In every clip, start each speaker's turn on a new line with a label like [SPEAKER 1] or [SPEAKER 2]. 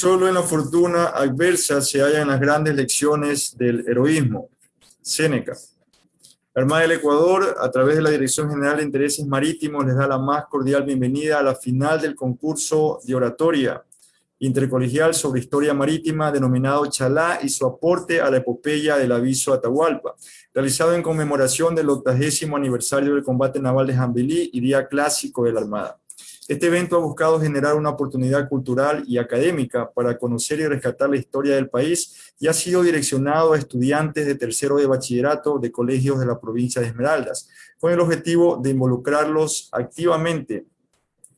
[SPEAKER 1] Solo en la fortuna adversa se hallan las grandes lecciones del heroísmo. Séneca. Armada del Ecuador, a través de la Dirección General de Intereses Marítimos, les da la más cordial bienvenida a la final del concurso de oratoria intercolegial sobre historia marítima denominado Chalá y su aporte a la epopeya del aviso Atahualpa, realizado en conmemoración del octagésimo aniversario del combate naval de Jambelí y día clásico de la Armada. Este evento ha buscado generar una oportunidad cultural y académica para conocer y rescatar la historia del país y ha sido direccionado a estudiantes de tercero de bachillerato de colegios de la provincia de Esmeraldas, con el objetivo de involucrarlos activamente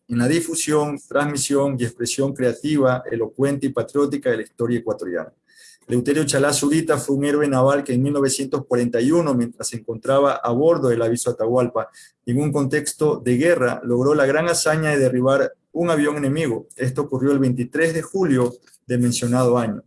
[SPEAKER 1] en la difusión, transmisión y expresión creativa, elocuente y patriótica de la historia ecuatoriana. Leuterio Chalá Zurita fue un héroe naval que en 1941, mientras se encontraba a bordo del aviso Atahualpa, en un contexto de guerra, logró la gran hazaña de derribar un avión enemigo. Esto ocurrió el 23 de julio del mencionado año.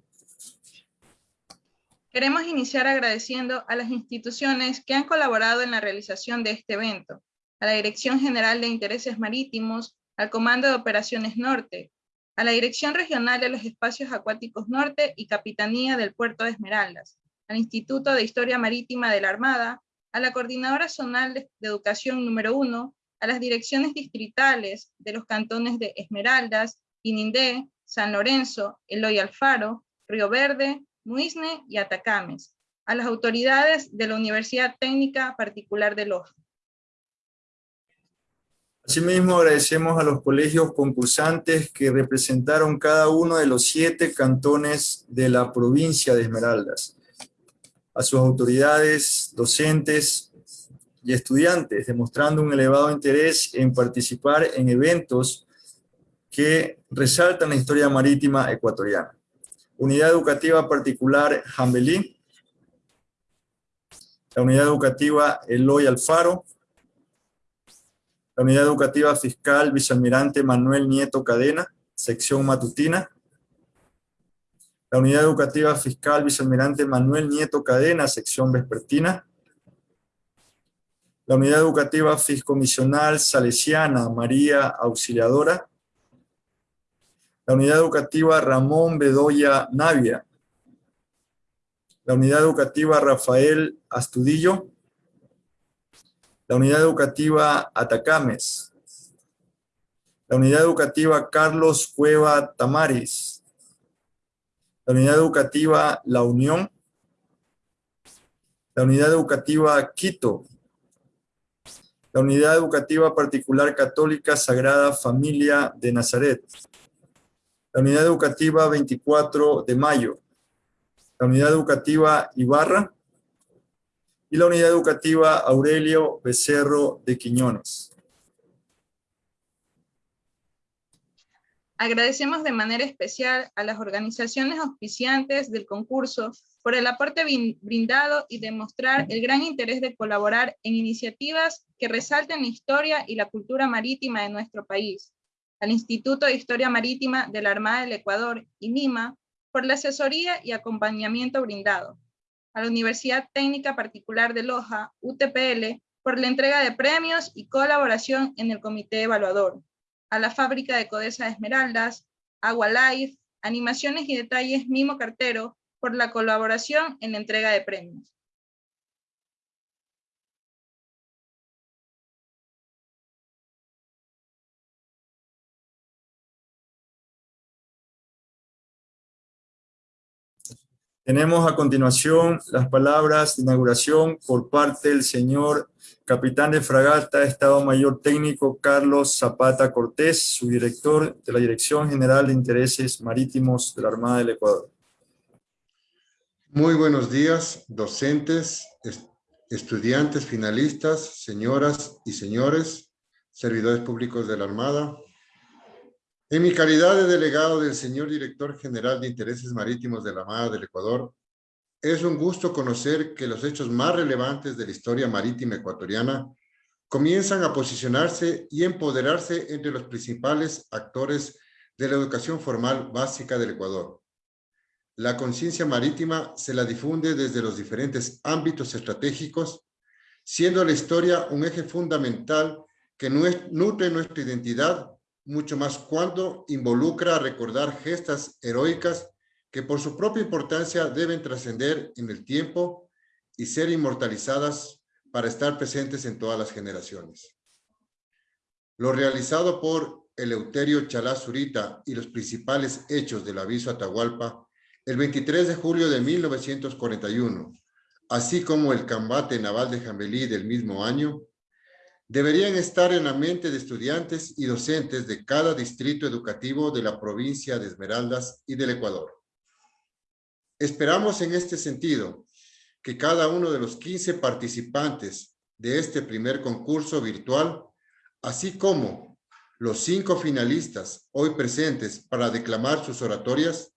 [SPEAKER 2] Queremos iniciar agradeciendo a las instituciones que han colaborado en la realización de este evento, a la Dirección General de Intereses Marítimos, al Comando de Operaciones Norte, a la Dirección Regional de los Espacios Acuáticos Norte y Capitanía del Puerto de Esmeraldas, al Instituto de Historia Marítima de la Armada, a la Coordinadora Zonal de, Educación número 1, a las direcciones distritales de los cantones de Esmeraldas, Inindé, San Lorenzo, Eloy Alfaro, Río Verde, Muisne y Atacames, a las autoridades de la Universidad Técnica Particular de Loja,
[SPEAKER 1] Asimismo, agradecemos a los colegios concursantes que representaron cada uno de los siete cantones de la provincia de Esmeraldas, a sus autoridades, docentes y estudiantes, demostrando un elevado interés en participar en eventos que resaltan la historia marítima ecuatoriana. Unidad Educativa Particular Jambelí, la Unidad Educativa Eloy Alfaro, la Unidad Educativa Fiscal Vicealmirante Manuel Nieto Cadena, sección matutina. La Unidad Educativa Fiscal Vicealmirante Manuel Nieto Cadena, sección vespertina. La Unidad Educativa Fiscomisional Salesiana María Auxiliadora. La Unidad Educativa Ramón Bedoya Navia. La Unidad Educativa Rafael Astudillo la Unidad Educativa Atacames, la Unidad Educativa Carlos Cueva Tamaris, la Unidad Educativa La Unión, la Unidad Educativa Quito, la Unidad Educativa Particular Católica Sagrada Familia de Nazaret, la Unidad Educativa 24 de Mayo, la Unidad Educativa Ibarra, y la Unidad Educativa Aurelio Becerro de Quiñones.
[SPEAKER 2] Agradecemos de manera especial a las organizaciones auspiciantes del concurso por el aporte brindado y demostrar el gran interés de colaborar en iniciativas que resalten la historia y la cultura marítima de nuestro país, al Instituto de Historia Marítima de la Armada del Ecuador, INIMA, por la asesoría y acompañamiento brindado, a la Universidad Técnica Particular de Loja, UTPL, por la entrega de premios y colaboración en el comité evaluador, a la fábrica de Codesa de Esmeraldas, Agua Life, Animaciones y Detalles Mimo Cartero, por la colaboración en la entrega de premios.
[SPEAKER 1] Tenemos a continuación las palabras de inauguración por parte del señor capitán de fragata, Estado Mayor Técnico Carlos Zapata Cortés, su director de la Dirección General de Intereses Marítimos de la Armada del Ecuador.
[SPEAKER 3] Muy buenos días, docentes, estudiantes, finalistas, señoras y señores, servidores públicos de la Armada, en mi calidad de delegado del señor Director General de Intereses Marítimos de la Armada del Ecuador, es un gusto conocer que los hechos más relevantes de la historia marítima ecuatoriana comienzan a posicionarse y empoderarse entre los principales actores de la educación formal básica del Ecuador. La conciencia marítima se la difunde desde los diferentes ámbitos estratégicos, siendo la historia un eje fundamental que nutre nuestra identidad mucho más cuando involucra recordar gestas heroicas que por su propia importancia deben trascender en el tiempo y ser inmortalizadas para estar presentes en todas las generaciones. Lo realizado por Eleuterio Chalá Zurita y los principales hechos del aviso Atahualpa el 23 de julio de 1941, así como el combate naval de Jambelí del mismo año, deberían estar en la mente de estudiantes y docentes de cada distrito educativo de la provincia de Esmeraldas y del Ecuador. Esperamos en este sentido que cada uno de los 15 participantes de este primer concurso virtual, así como los cinco finalistas hoy presentes para declamar sus oratorias,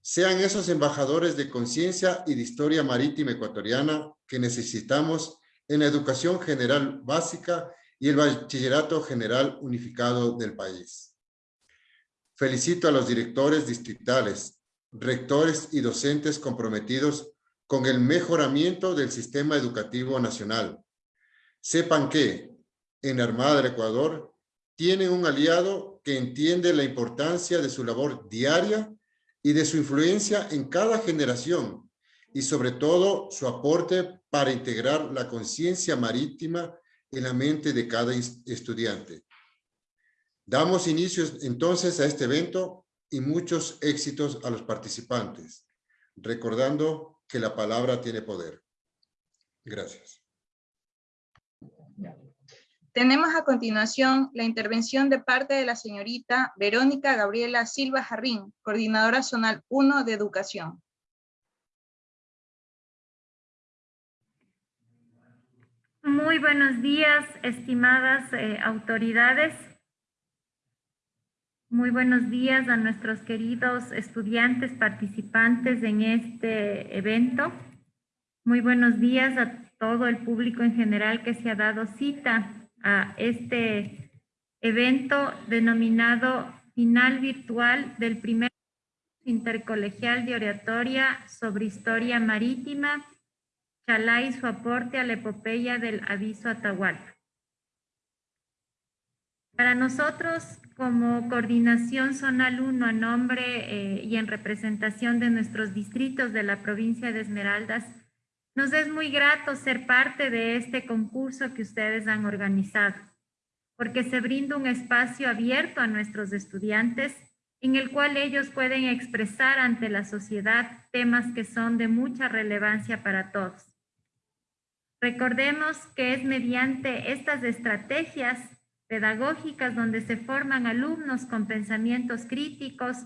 [SPEAKER 3] sean esos embajadores de conciencia y de historia marítima ecuatoriana que necesitamos en la educación general básica y el bachillerato general unificado del país. Felicito a los directores distritales, rectores y docentes comprometidos con el mejoramiento del sistema educativo nacional. Sepan que en Armada del Ecuador tienen un aliado que entiende la importancia de su labor diaria y de su influencia en cada generación y sobre todo su aporte para integrar la conciencia marítima en la mente de cada estudiante. Damos inicio entonces a este evento y muchos éxitos a los participantes, recordando que la palabra tiene poder. Gracias.
[SPEAKER 4] Tenemos a continuación la intervención de parte de la señorita Verónica Gabriela Silva Jarrín, coordinadora zonal 1 de Educación.
[SPEAKER 5] Muy buenos días, estimadas eh, autoridades. Muy buenos días a nuestros queridos estudiantes participantes en este evento. Muy buenos días a todo el público en general que se ha dado cita a este evento denominado Final Virtual del primer intercolegial de oratoria sobre historia marítima, Chalá y su aporte a la epopeya del aviso Atahualpa. Para nosotros, como coordinación zonal 1 a nombre eh, y en representación de nuestros distritos de la provincia de Esmeraldas, nos es muy grato ser parte de este concurso que ustedes han organizado, porque se brinda un espacio abierto a nuestros estudiantes en el cual ellos pueden expresar ante la sociedad temas que son de mucha relevancia para todos. Recordemos que es mediante estas estrategias pedagógicas donde se forman alumnos con pensamientos críticos,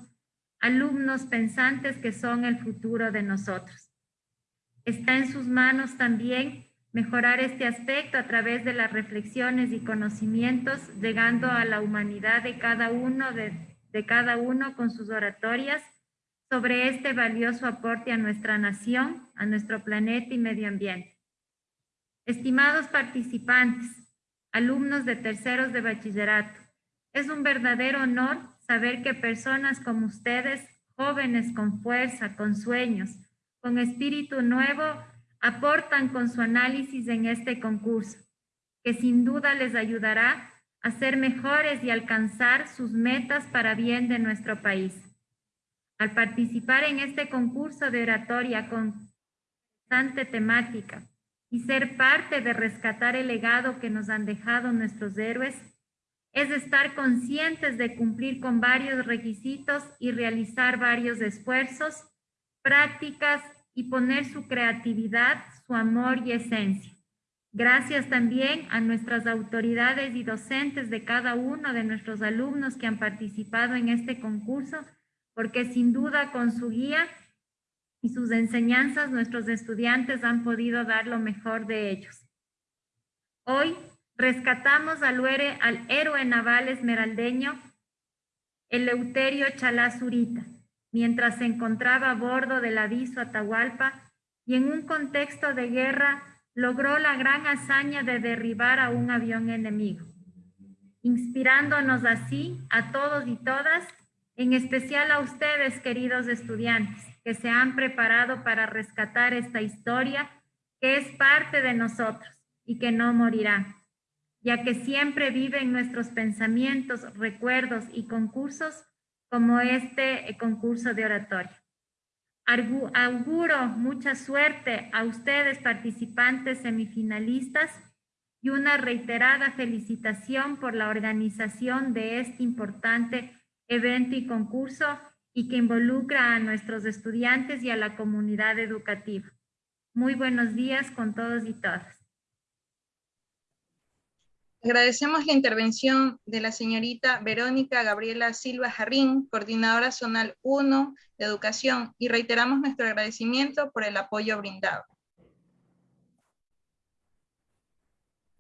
[SPEAKER 5] alumnos pensantes que son el futuro de nosotros. Está en sus manos también mejorar este aspecto a través de las reflexiones y conocimientos, llegando a la humanidad de cada uno, de, cada uno con sus oratorias sobre este valioso aporte a nuestra nación, a nuestro planeta y medio ambiente. Estimados participantes, alumnos de terceros de bachillerato, es un verdadero honor saber que personas como ustedes, jóvenes con fuerza, con sueños, con espíritu nuevo, aportan con su análisis en este concurso, que sin duda les ayudará a ser mejores y alcanzar sus metas para bien de nuestro país. Al participar en este concurso de oratoria con bastante temática y ser parte de rescatar el legado que nos han dejado nuestros héroes, es estar conscientes de cumplir con varios requisitos y realizar varios esfuerzos, prácticas y poner su creatividad, su amor y esencia. Gracias también a nuestras autoridades y docentes de cada uno de nuestros alumnos que han participado en este concurso, porque sin duda con su guía y sus enseñanzas nuestros estudiantes han podido dar lo mejor de ellos. Hoy rescatamos al, al héroe naval esmeraldeño Eleuterio Chalazurita, mientras se encontraba a bordo del aviso Atahualpa y en un contexto de guerra logró la gran hazaña de derribar a un avión enemigo, inspirándonos así a todos y todas, en especial a ustedes, queridos estudiantes, que se han preparado para rescatar esta historia que es parte de nosotros y que no morirá. ya que siempre vive en nuestros pensamientos, recuerdos y concursos como este eh, concurso de oratoria. Auguro mucha suerte a ustedes participantes semifinalistas y una reiterada felicitación por la organización de este importante evento y concurso y que involucra a nuestros estudiantes y a la comunidad educativa. Muy buenos días con todos y todas.
[SPEAKER 4] Agradecemos la intervención de la señorita Verónica Gabriela Silva Jarrín, coordinadora zonal 1 de educación, y reiteramos nuestro agradecimiento por el apoyo brindado.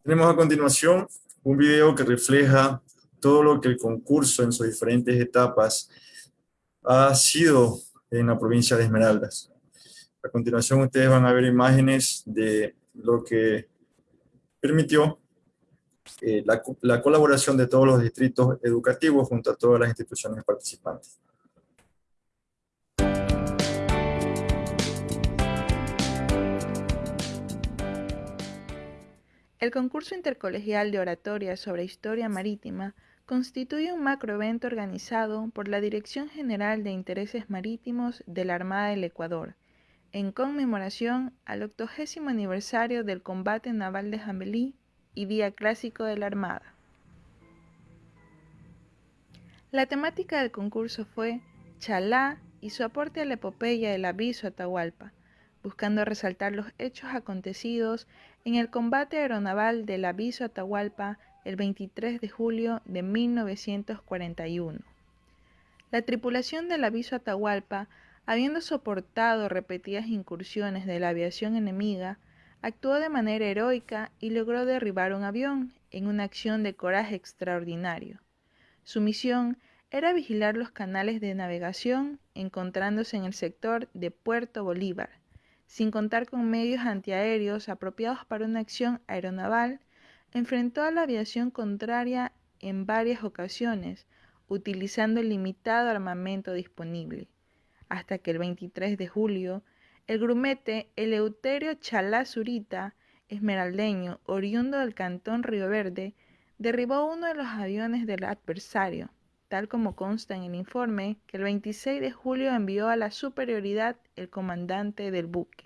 [SPEAKER 1] Tenemos a continuación un video que refleja todo lo que el concurso en sus diferentes etapas ha sido en la provincia de Esmeraldas. A continuación ustedes van a ver imágenes de lo que permitió eh, la, la colaboración de todos los distritos educativos junto a todas las instituciones participantes.
[SPEAKER 4] El concurso intercolegial de oratoria sobre historia marítima constituye un macroevento organizado por la Dirección General de Intereses Marítimos de la Armada del Ecuador, en conmemoración al octogésimo aniversario del combate naval de Jambelí y Día Clásico de la Armada. La temática del concurso fue Chalá y su aporte a la epopeya del aviso Atahualpa, buscando resaltar los hechos acontecidos en el combate aeronaval del aviso Atahualpa el 23 de julio de 1941. La tripulación del aviso Atahualpa, habiendo soportado repetidas incursiones de la aviación enemiga, actuó de manera heroica y logró derribar un avión en una acción de coraje extraordinario. Su misión era vigilar los canales de navegación encontrándose en el sector de Puerto Bolívar, sin contar con medios antiaéreos apropiados para una acción aeronaval, enfrentó a la aviación contraria en varias ocasiones, utilizando el limitado armamento disponible, hasta que el 23 de julio, el grumete Eleuterio Chalá Zurita, esmeraldeño, oriundo del cantón Río Verde, derribó uno de los aviones del adversario, tal como consta en el informe que el 26 de julio envió a la superioridad el comandante del buque.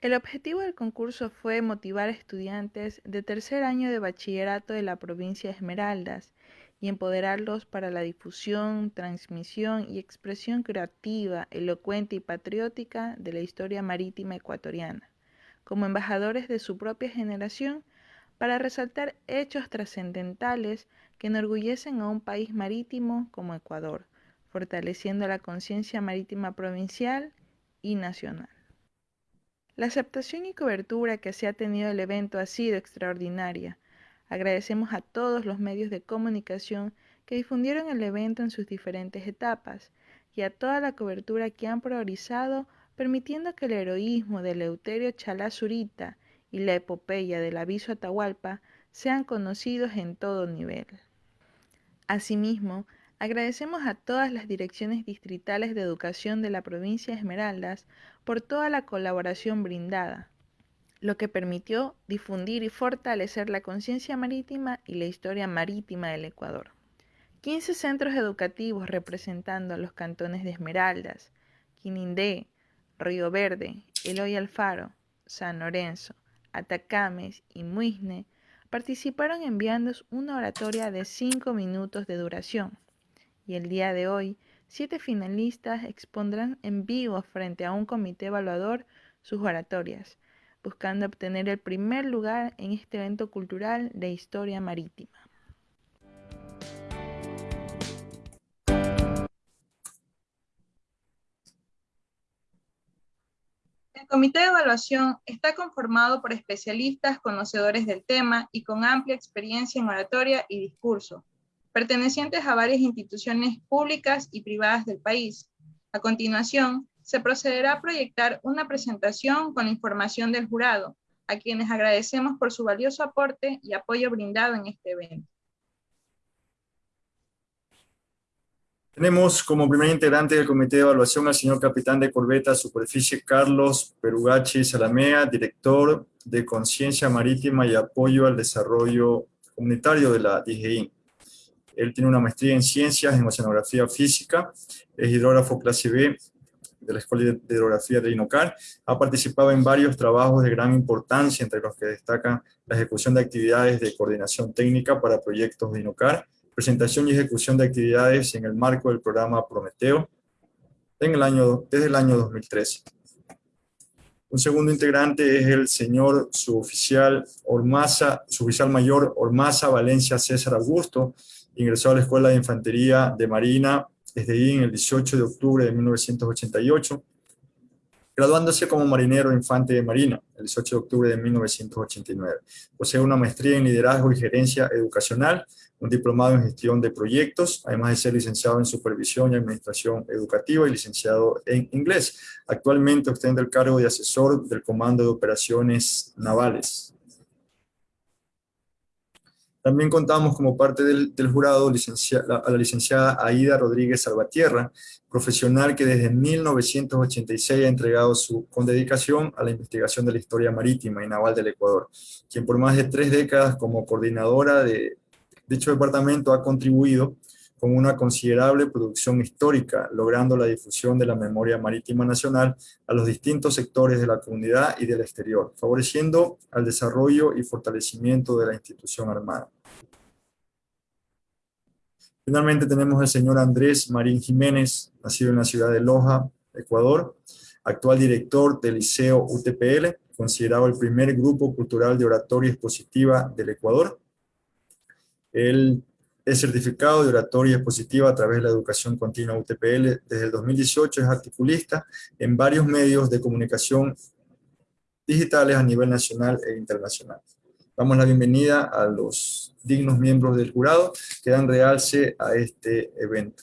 [SPEAKER 4] El objetivo del concurso fue motivar a estudiantes de tercer año de bachillerato de la provincia de Esmeraldas y empoderarlos para la difusión, transmisión y expresión creativa, elocuente y patriótica de la historia marítima ecuatoriana, como embajadores de su propia generación para resaltar hechos trascendentales que enorgullecen a un país marítimo como Ecuador, fortaleciendo la conciencia marítima provincial y nacional. La aceptación y cobertura que se ha tenido el evento ha sido extraordinaria. Agradecemos a todos los medios de comunicación que difundieron el evento en sus diferentes etapas y a toda la cobertura que han priorizado permitiendo que el heroísmo de Leuterio Chalazurita y la epopeya del aviso Atahualpa sean conocidos en todo nivel. Asimismo, agradecemos a todas las direcciones distritales de educación de la provincia de Esmeraldas por toda la colaboración brindada, lo que permitió difundir y fortalecer la conciencia marítima y la historia marítima del Ecuador. 15 centros educativos representando a los cantones de Esmeraldas, Quinindé, Río Verde, Eloy Alfaro, San Lorenzo, Atacames y Muisne participaron enviando una oratoria de 5 minutos de duración. Y el día de hoy, siete finalistas expondrán en vivo frente a un comité evaluador sus oratorias, buscando obtener el primer lugar en este evento cultural de historia marítima. El comité de evaluación está conformado por especialistas conocedores del tema y con amplia experiencia en oratoria y discurso, pertenecientes a varias instituciones públicas y privadas del país. A continuación, se procederá a proyectar una presentación con la información del jurado, a quienes agradecemos por su valioso aporte y apoyo brindado en este evento.
[SPEAKER 1] Tenemos como primer integrante del comité de evaluación al señor capitán de corbeta Superficie Carlos Perugachi Salamea, director de Conciencia Marítima y Apoyo al Desarrollo Comunitario de la DGI. Él tiene una maestría en Ciencias en Oceanografía Física, es hidrógrafo clase B de la Escuela de Hidrografía de INOCAR, ha participado en varios trabajos de gran importancia, entre los que destacan la ejecución de actividades de coordinación técnica para proyectos de INOCAR, presentación y ejecución de actividades en el marco del programa Prometeo en el año, desde el año 2013. Un segundo integrante es el señor suboficial Ormaza, suboficial mayor Ormaza Valencia César Augusto, ingresó a la Escuela de Infantería de Marina desde ahí en el 18 de octubre de 1988, graduándose como marinero infante de Marina el 18 de octubre de 1989. Posee una maestría en liderazgo y gerencia educacional, un diplomado en gestión de proyectos, además de ser licenciado en supervisión y administración educativa y licenciado en inglés. Actualmente ostenta el cargo de asesor del Comando de Operaciones Navales. También contamos como parte del, jurado a la licenciada Aida Rodríguez Salvatierra, profesional que desde 1986 ha entregado su, con dedicación a la investigación de la historia marítima y naval del Ecuador, quien por más de tres décadas como coordinadora de dicho departamento ha contribuido con una considerable producción histórica, logrando la difusión de la memoria marítima nacional a los distintos sectores de la comunidad y del exterior, favoreciendo al desarrollo y fortalecimiento de la institución armada. Finalmente tenemos al señor Andrés Marín Jiménez, nacido en la ciudad de Loja, Ecuador, actual director del Liceo UTPL, considerado el primer grupo cultural de oratoria expositiva del Ecuador. Él es certificado de oratoria expositiva a través de la educación continua UTPL. Desde el 2018 es articulista en varios medios de comunicación digitales a nivel nacional e internacional. Damos la bienvenida a los dignos miembros del jurado que dan realce a este evento.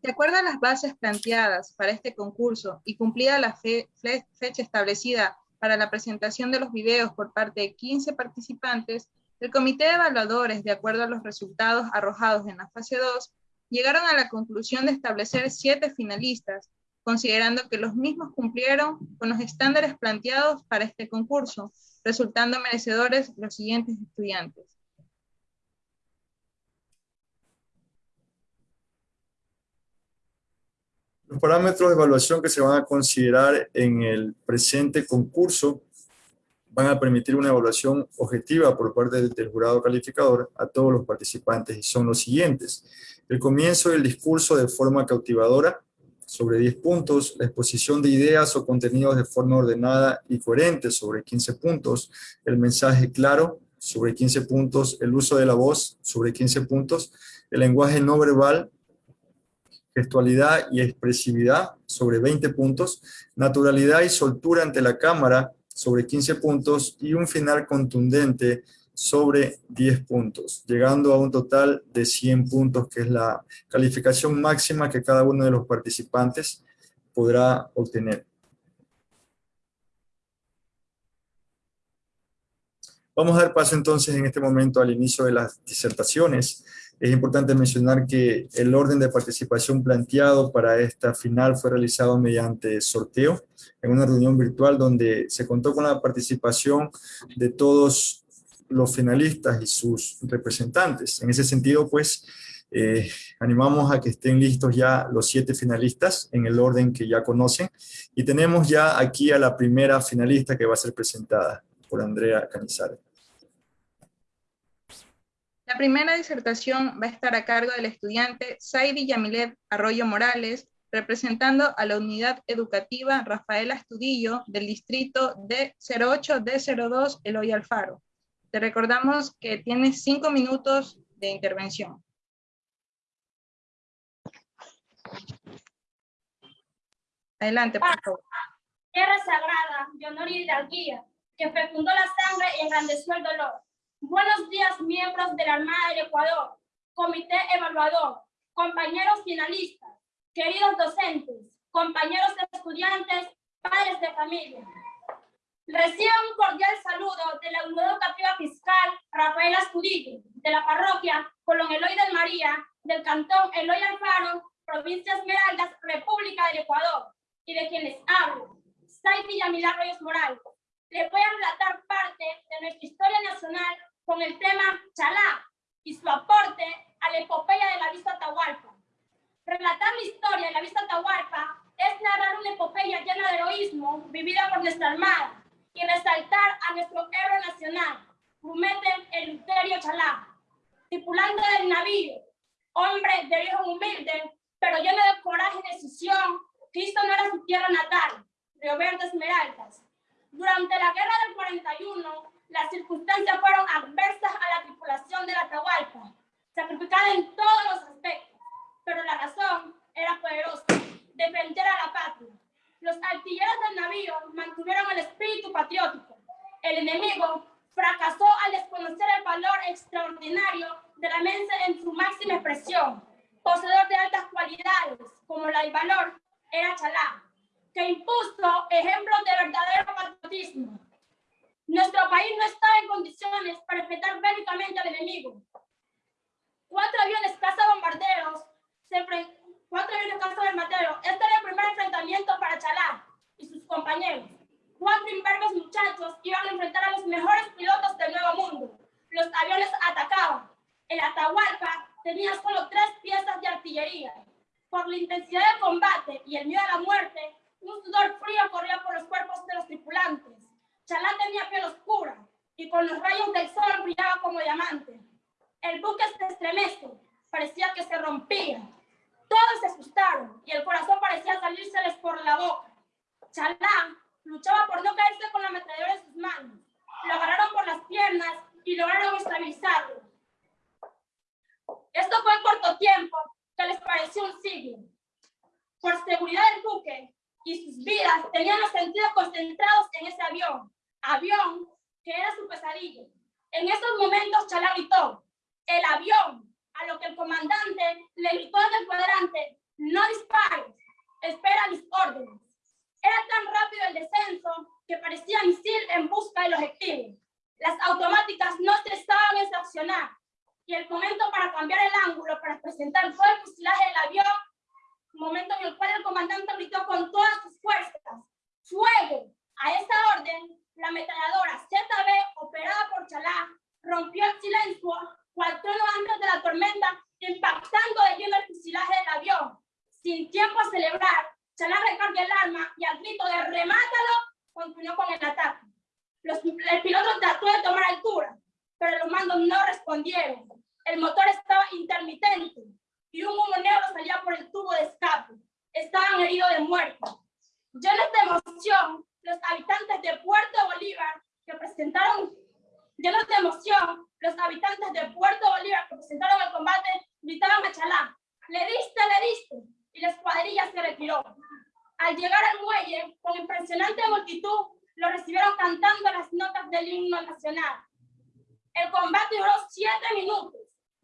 [SPEAKER 4] De acuerdo a las bases planteadas para este concurso y cumplida la fecha establecida para la presentación de los videos por parte de 15 participantes, el comité de evaluadores, de acuerdo a los resultados arrojados en la fase 2, llegaron a la conclusión de establecer siete finalistas, considerando que los mismos cumplieron con los estándares planteados para este concurso, resultando merecedores los siguientes estudiantes.
[SPEAKER 1] Los parámetros de evaluación que se van a considerar en el presente concurso van a permitir una evaluación objetiva por parte del, jurado calificador a todos los participantes y son los siguientes. El comienzo del discurso de forma cautivadora sobre 10 puntos, la exposición de ideas o contenidos de forma ordenada y coherente sobre 15 puntos, el mensaje claro sobre 15 puntos, el uso de la voz sobre 15 puntos, el lenguaje no verbal gestualidad y expresividad sobre 20 puntos, naturalidad y soltura ante la cámara sobre 15 puntos y un final contundente sobre 10 puntos, llegando a un total de 100 puntos, que es la calificación máxima que cada uno de los participantes podrá obtener. Vamos a dar paso entonces en este momento al inicio de las disertaciones. Es importante mencionar que el orden de participación planteado para esta final fue realizado mediante sorteo en una reunión virtual donde se contó con la participación de todos los finalistas y sus representantes. En ese sentido, pues, eh, animamos a que estén listos ya los siete finalistas en el orden que ya conocen. Y tenemos ya aquí a la primera finalista que va a ser presentada por Andrea Canizares.
[SPEAKER 4] La primera disertación va a estar a cargo del estudiante Saidi Yamilet Arroyo Morales, representando a la unidad educativa Rafaela Estudillo del distrito D08 D02 Eloy Alfaro. Te recordamos que tienes cinco minutos de intervención. Adelante, por favor.
[SPEAKER 6] Tierra sagrada de honor y hidalguía, que fecundó la sangre y engrandeció el dolor Buenos días, miembros de la Armada del Ecuador, Comité Evaluador, compañeros finalistas, queridos docentes, compañeros estudiantes, padres de familia. Recibe un cordial saludo de la Unidad Educativa Fiscal Rafael Astudillo, de la parroquia Colón Eloy del María, del cantón Eloy Alfaro, provincia Esmeraldas, República del Ecuador, y de quienes hablo, Saiti Yamila Reyes Morales. Les voy a relatar parte de nuestra historia nacional con el tema Chalá y su aporte a la epopeya de la vista Atahualpa. Relatar la historia de la vista Atahualpa es narrar una epopeya llena de heroísmo vivida por nuestra Armada, y resaltar a nuestro héroe nacional, Rumete Eleuterio Chalá, tripulante del navío, hombre de origen humilde, pero lleno de coraje y decisión, Cristo no era su tierra natal, Río Verde Esmeraldas. Durante la guerra del 41, las circunstancias fueron adversas a la tripulación de la Atahualpa, sacrificada en todos los aspectos, pero la razón era poderosa, defender a la patria. Los artilleros del navío mantuvieron el espíritu patriótico. El enemigo fracasó al desconocer el valor extraordinario de la mensa en su máxima expresión. Poseedor de altas cualidades, como la del valor, era Chalá, que impuso ejemplos de verdadero patriotismo. Nuestro país no estaba en condiciones para enfrentar bélicamente al enemigo. Cuatro aviones caza bombarderos se Cuatro del Mateo. Este era el primer enfrentamiento para Chalá y sus compañeros. Cuatro imberbes muchachos iban a enfrentar a los mejores pilotos del Nuevo Mundo. Los aviones atacaban. El Atahualpa tenía solo tres piezas de artillería. Por la intensidad del combate y el miedo a la muerte, un sudor frío corría por los cuerpos de los tripulantes. Chalá tenía piel oscura y con los rayos del sol brillaba como diamante. El buque se estremece, parecía que se rompía. Todos se asustaron y el corazón parecía salírseles por la boca. Chalán luchaba por no caerse con la ametralladora en sus manos. Lo agarraron por las piernas y lograron estabilizarlo. Esto fue en corto tiempo, que les pareció un siglo. Por seguridad del buque y sus vidas tenían los sentidos concentrados en ese avión. Avión que era su pesadilla. En esos momentos Chalán gritó, el avión, a lo que el comandante le gritó en el cuadrante, no dispares, espera mis órdenes. Era tan rápido el descenso que parecía misil en busca del objetivo. Las automáticas no se estaban en accionar y el momento para cambiar el ángulo para presentar todo el fusilaje del avión, momento en el cual el comandante gritó con todas sus fuerzas, ¡fuego! A esa orden, la ametralladora ZB, operada por Chalá, rompió el silencio cual trono antes de la tormenta, impactando de lleno el fusilaje del avión. Sin tiempo a celebrar, Chalá recarga el arma y al grito de remátalo, continuó con el ataque. Los, el piloto trató de tomar altura, pero los mandos no respondieron. El motor estaba intermitente y un humo negro salía por el tubo de escape. Estaban heridos de muerte. Llenos de emoción, los habitantes de Puerto Bolívar, que presentaron Llenos de emoción, los habitantes de Puerto Bolívar que presentaron el combate gritaban a Chalá, le diste, le diste, y la escuadrilla se retiró. Al llegar al muelle, con impresionante multitud, lo recibieron cantando las notas del himno nacional. El combate duró siete minutos,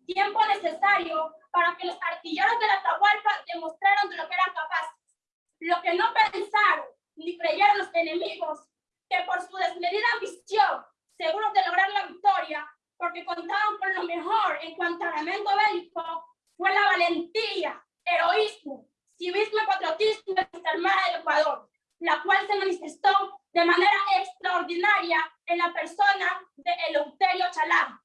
[SPEAKER 6] tiempo necesario para que los artilleros de la Atahualpa demostraran de lo que eran capaces. Lo que no pensaron ni creyeron los enemigos, que por su desmedida ambición seguros de lograr la victoria, porque contaban con lo mejor en cuanto a armamento bélico, fue la valentía, heroísmo, civismo y patriotismo de nuestra Armada del Ecuador, la cual se manifestó de manera extraordinaria en la persona de Eleuterio Chalá.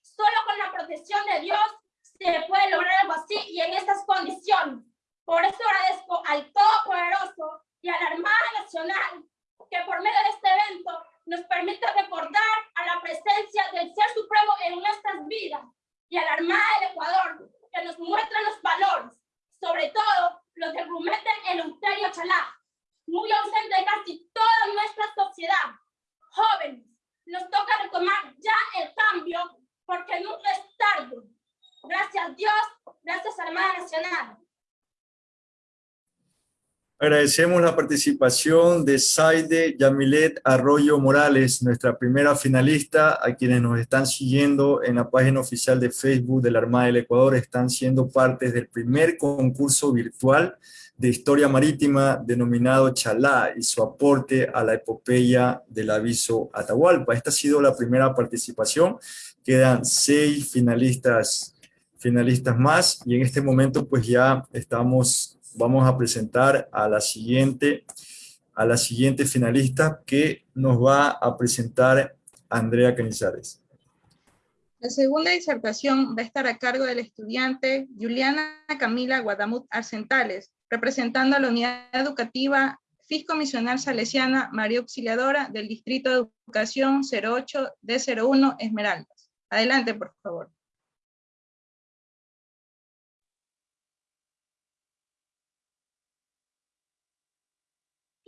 [SPEAKER 6] Solo con la protección de Dios se puede lograr algo así y en estas condiciones. Por eso agradezco al Todopoderoso y a la Armada Nacional que por medio de este evento nos permite recordar a la presencia del Ser Supremo en nuestras vidas y a la Armada del Ecuador, que nos muestra los valores, sobre todo los que prometen el Euterio Chalá, muy ausente casi toda nuestra sociedad. Jóvenes, nos toca retomar ya el cambio porque nunca es tarde. Gracias a Dios, gracias a Armada Nacional.
[SPEAKER 1] Agradecemos la participación de Saide Yamilet Arroyo Morales, nuestra primera finalista, a quienes nos están siguiendo en la página oficial de Facebook de la Armada del Ecuador, están siendo parte del primer concurso virtual de historia marítima denominado Chalá y su aporte a la epopeya del aviso Atahualpa. Esta ha sido la primera participación, quedan seis finalistas, finalistas más y en este momento pues ya estamos vamos a presentar a la siguiente, a la siguiente finalista que nos va a presentar Andrea Canizares.
[SPEAKER 4] La segunda disertación va a estar a cargo del estudiante Juliana Camila Guadamut Arcentales, representando a la unidad educativa Fisco Misional Salesiana María Auxiliadora del Distrito de Educación 08 D01 Esmeraldas. Adelante, por favor.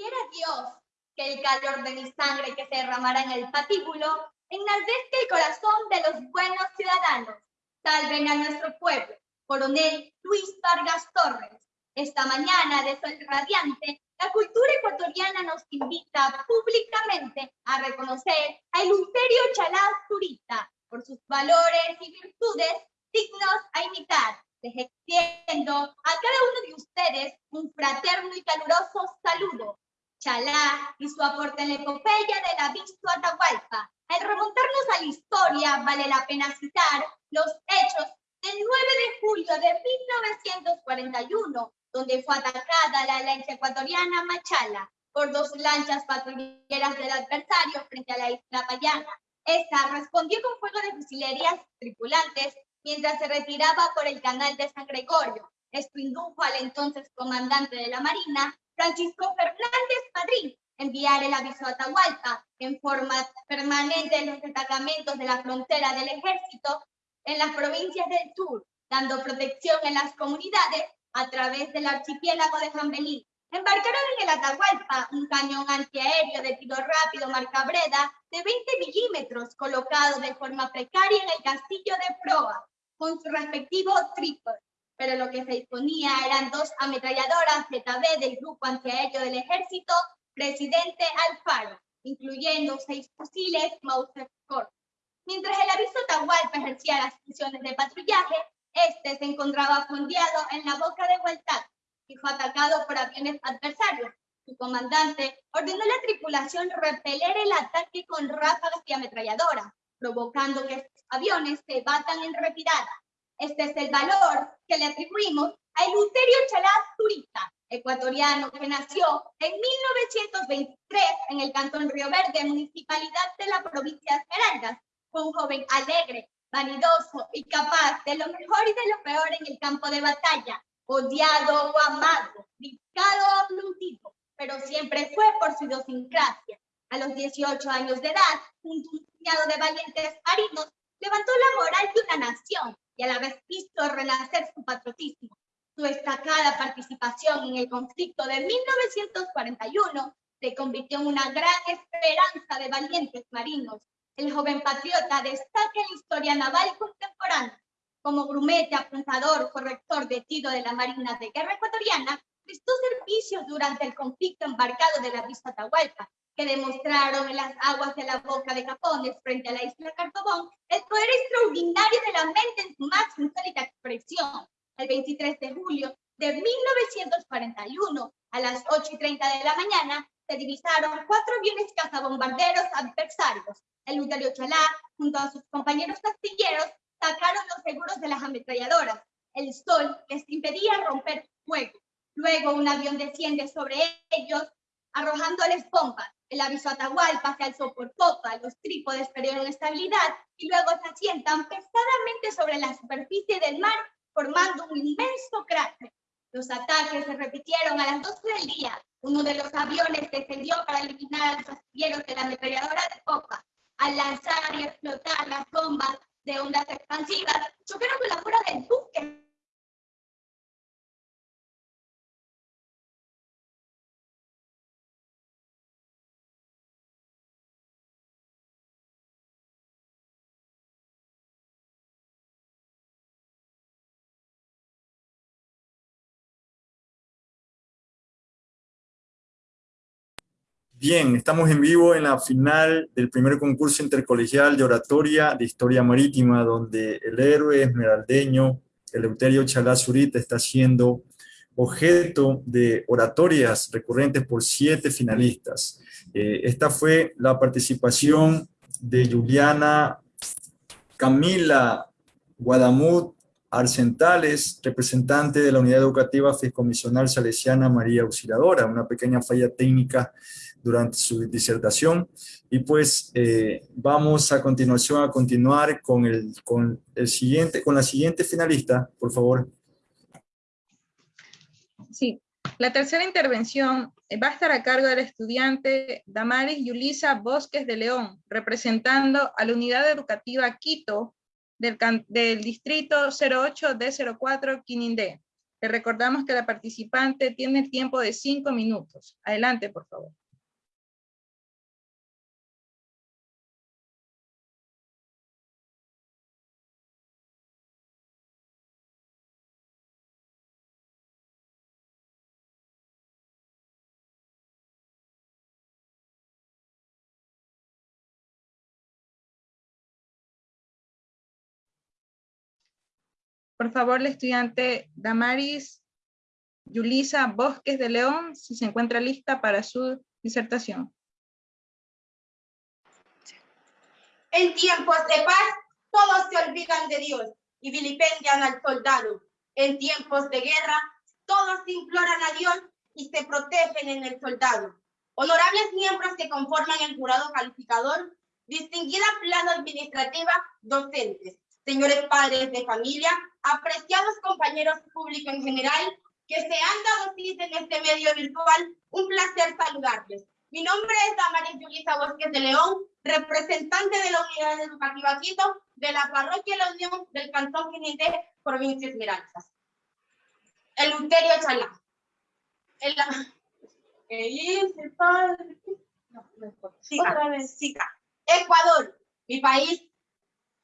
[SPEAKER 7] Quiera Dios que el calor de mi sangre que se derramará en el patíbulo enardezca el corazón de los buenos ciudadanos. Salven a nuestro pueblo. Coronel Luis Vargas Torres. Esta mañana de sol radiante, la cultura ecuatoriana nos invita públicamente a reconocer a Eleuterio Chalá Zurita por sus valores y virtudes dignos a imitar. Extiendo a cada uno de ustedes un fraterno y caluroso saludo Chalá y su aporte en la epopeya de la Visto Atahualpa. Al remontarnos a la historia, vale la pena citar los hechos del 9 de julio de 1941, donde fue atacada la lancha ecuatoriana Machala por dos lanchas patrulleras del adversario frente a la isla Payana. Esta respondió con fuego de fusilerías tripulantes mientras se retiraba por el canal de San Gregorio. Esto indujo al entonces comandante de la Marina Francisco Fernández Madrid enviar el aviso a Atahualpa en forma permanente en los destacamentos de la frontera del ejército en las provincias del sur, dando protección en las comunidades a través del archipiélago de Jambelí. Embarcaron en el Atahualpa un cañón antiaéreo de tiro rápido marca Breda de 20 milímetros colocado de forma precaria en el castillo de proa, con su respectivo trípode pero lo que se disponía eran dos ametralladoras ZB del grupo antiaéreo del ejército Presidente Alfaro, incluyendo seis fusiles Mauser Corp. Mientras el aviso Tahualpa ejercía las funciones de patrullaje, este se encontraba fondeado en la boca de Hualtac y fue atacado por aviones adversarios. Su comandante ordenó a la tripulación repeler el ataque con ráfagas y ametralladoras, provocando que estos aviones se batan en retirada. Este es el valor que le atribuimos a Eleuterio Chalaz Zurita, ecuatoriano que nació en 1923 en el Cantón Río Verde, municipalidad de la provincia de Esmeraldas. Fue un joven alegre, vanidoso y capaz de lo mejor y de lo peor en el campo de batalla, odiado o amado, criticado o aplaudido, pero siempre fue por su idiosincrasia. A los 18 años de edad, junto a un puñado de valientes marinos, levantó la moral de una nación y a la vez hizo renacer su patriotismo. Su destacada participación en el conflicto de 1941 se convirtió en una gran esperanza de valientes marinos. El joven patriota destaca en la historia naval contemporánea. Como grumete, apuntador, corrector de tiro de la Marina de Guerra Ecuatoriana, prestó servicios durante el conflicto embarcado de la Vista Atahualpa que demostraron en las aguas de la boca de Capones frente a la isla Cartobón el poder extraordinario de la mente en su más insólita expresión. El 23 de julio de 1941, a las 8 y 30 de la mañana, se divisaron cuatro aviones cazabombarderos adversarios. El Luterio Chalá, junto a sus compañeros astilleros, sacaron los seguros de las ametralladoras. El sol les impedía romper fuego. Luego un avión desciende sobre ellos, arrojándoles bombas. El aviso Atahualpa se alzó por popa, los trípodes perdieron estabilidad y luego se asientan pesadamente sobre la superficie del mar, formando un inmenso cráter. Los ataques se repitieron a las 12 del día. Uno de los aviones descendió para eliminar a los astilleros de la ametralladora de popa. Al lanzar y explotar las bombas de ondas expansivas, chocaron con la mura del buque
[SPEAKER 1] Bien, estamos en vivo en la final del primer concurso intercolegial de oratoria de historia marítima, donde el héroe esmeraldeño Eleuterio Chalá Zurita está siendo objeto de oratorias recurrentes por siete finalistas. Eh, esta fue la participación de Juliana Camila Guadamut Arcentales, representante de la Unidad Educativa Fiscomisional Salesiana María Auxiliadora, una pequeña falla técnica durante su disertación. Y pues eh, vamos a continuación a continuar con, el, con, el siguiente, con la siguiente finalista, por favor.
[SPEAKER 4] Sí, la tercera intervención va a estar a cargo del estudiante Damaris Yulisa Bosques de León, representando a la Unidad Educativa Quito del, del Distrito 08D04 Quinindé. Le recordamos que la participante tiene el tiempo de cinco minutos. Adelante, por favor. Por favor, la estudiante Damaris Yulisa Bosques de León, si se encuentra lista para su disertación.
[SPEAKER 8] En tiempos de paz, todos se olvidan de Dios y vilipendian al soldado. En tiempos de guerra, todos imploran a Dios y se protegen en el soldado. Honorables miembros que conforman el jurado calificador, distinguida plano administrativa, docentes, señores padres de familia, apreciados compañeros públicos en general, que se han dado cita en este medio virtual, un placer saludarles. Mi nombre es Damaris Yulisa Bosques de León, representante de la Unidad Educativa Quito, de la Parroquia La Unión del Cantón Quinité, provincia Esmeraldas. El Uterio Chalá. El... No, no Otra vez, Ecuador, mi país,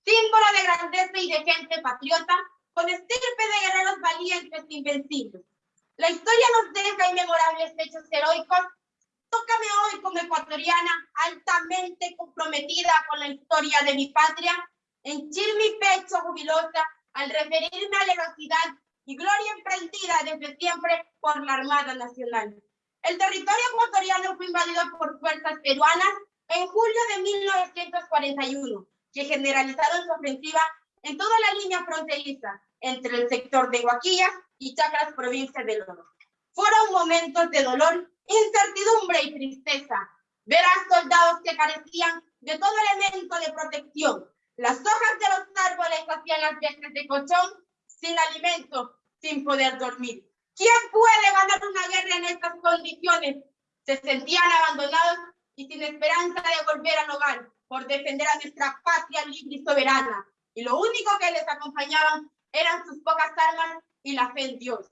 [SPEAKER 8] símbolo de grandeza y de gente patriota, con estirpe de guerreros valientes e invencibles. La historia nos deja inmemorables hechos heroicos. Tócame hoy como ecuatoriana, altamente comprometida con la historia de mi patria, henchir mi pecho jubilosa al referirme a la heroicidad y gloria emprendida desde siempre por la Armada Nacional. El territorio ecuatoriano fue invadido por fuerzas peruanas en julio de 1941 que generalizaron su ofensiva en toda la línea fronteriza entre el sector de Guaquilla y Chacras, provincia del Oro. Fueron momentos de dolor, incertidumbre y tristeza. Ver a soldados que carecían de todo elemento de protección. Las hojas de los árboles hacían las veces de colchón, sin alimento, sin poder dormir. ¿Quién puede ganar una guerra en estas condiciones? Se sentían abandonados y sin esperanza de volver al hogar por defender a nuestra patria libre y soberana. Y lo único que les acompañaban eran sus pocas armas y la fe en Dios.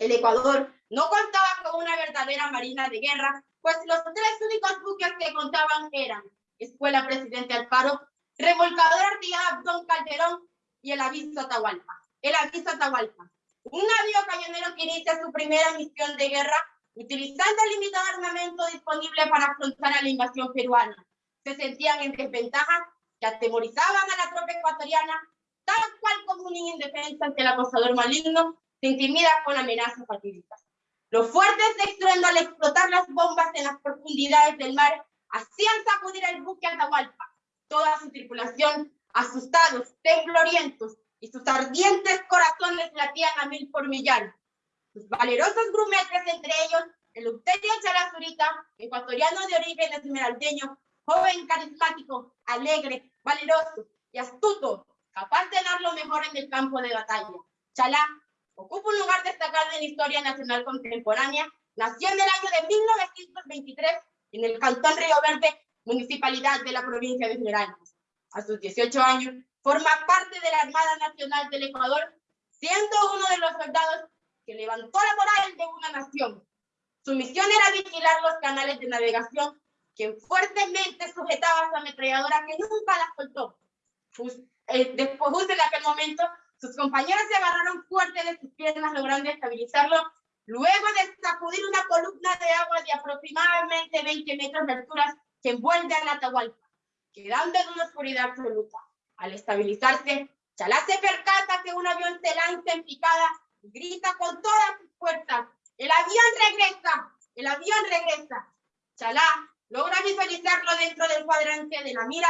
[SPEAKER 8] El Ecuador no contaba con una verdadera marina de guerra, pues los tres únicos buques que contaban eran Escuela Presidente Alfaro, Remolcador Artillada Don Calderón y el Aviso Atahualpa. El Aviso Atahualpa, un navío cañonero que inicia su primera misión de guerra utilizando el limitado armamento disponible para afrontar a la invasión peruana se sentían en desventaja, que atemorizaban a la tropa ecuatoriana, tal cual como un niño indefenso ante el acosador maligno, se intimida con amenazas fatídicas. Los fuertes de estruendo al explotar las bombas en las profundidades del mar hacían sacudir el buque Atahualpa. Toda su tripulación, asustados, temblorientos, y sus ardientes corazones latían a mil por millar. Sus valerosos grumetes, entre ellos, el Euterio Charazurita, ecuatoriano de origen esmeraldeño, joven, carismático, alegre, valeroso y astuto, capaz de dar lo mejor en el campo de batalla. Chalá ocupa un lugar destacado en la historia nacional contemporánea. Nació en el año de 1923 en el Cantón Río Verde, municipalidad de la provincia de Esmeraldas. A sus 18 años, forma parte de la Armada Nacional del Ecuador, siendo uno de los soldados que levantó la moral de una nación. Su misión era vigilar los canales de navegación quien fuertemente sujetaba su ametralladora que nunca la soltó. Eh, después, justo en aquel momento, sus compañeros se agarraron fuerte de sus piernas, logrando estabilizarlo luego de sacudir una columna de agua de aproximadamente 20 metros de altura que envuelve a la Atahualpa, quedando en una oscuridad absoluta. Al estabilizarse, Chalá se percata que un avión se lanza en picada grita con todas sus fuerzas, ¡el avión regresa! ¡El avión regresa! Chalá logra visualizarlo dentro del cuadrante de la mira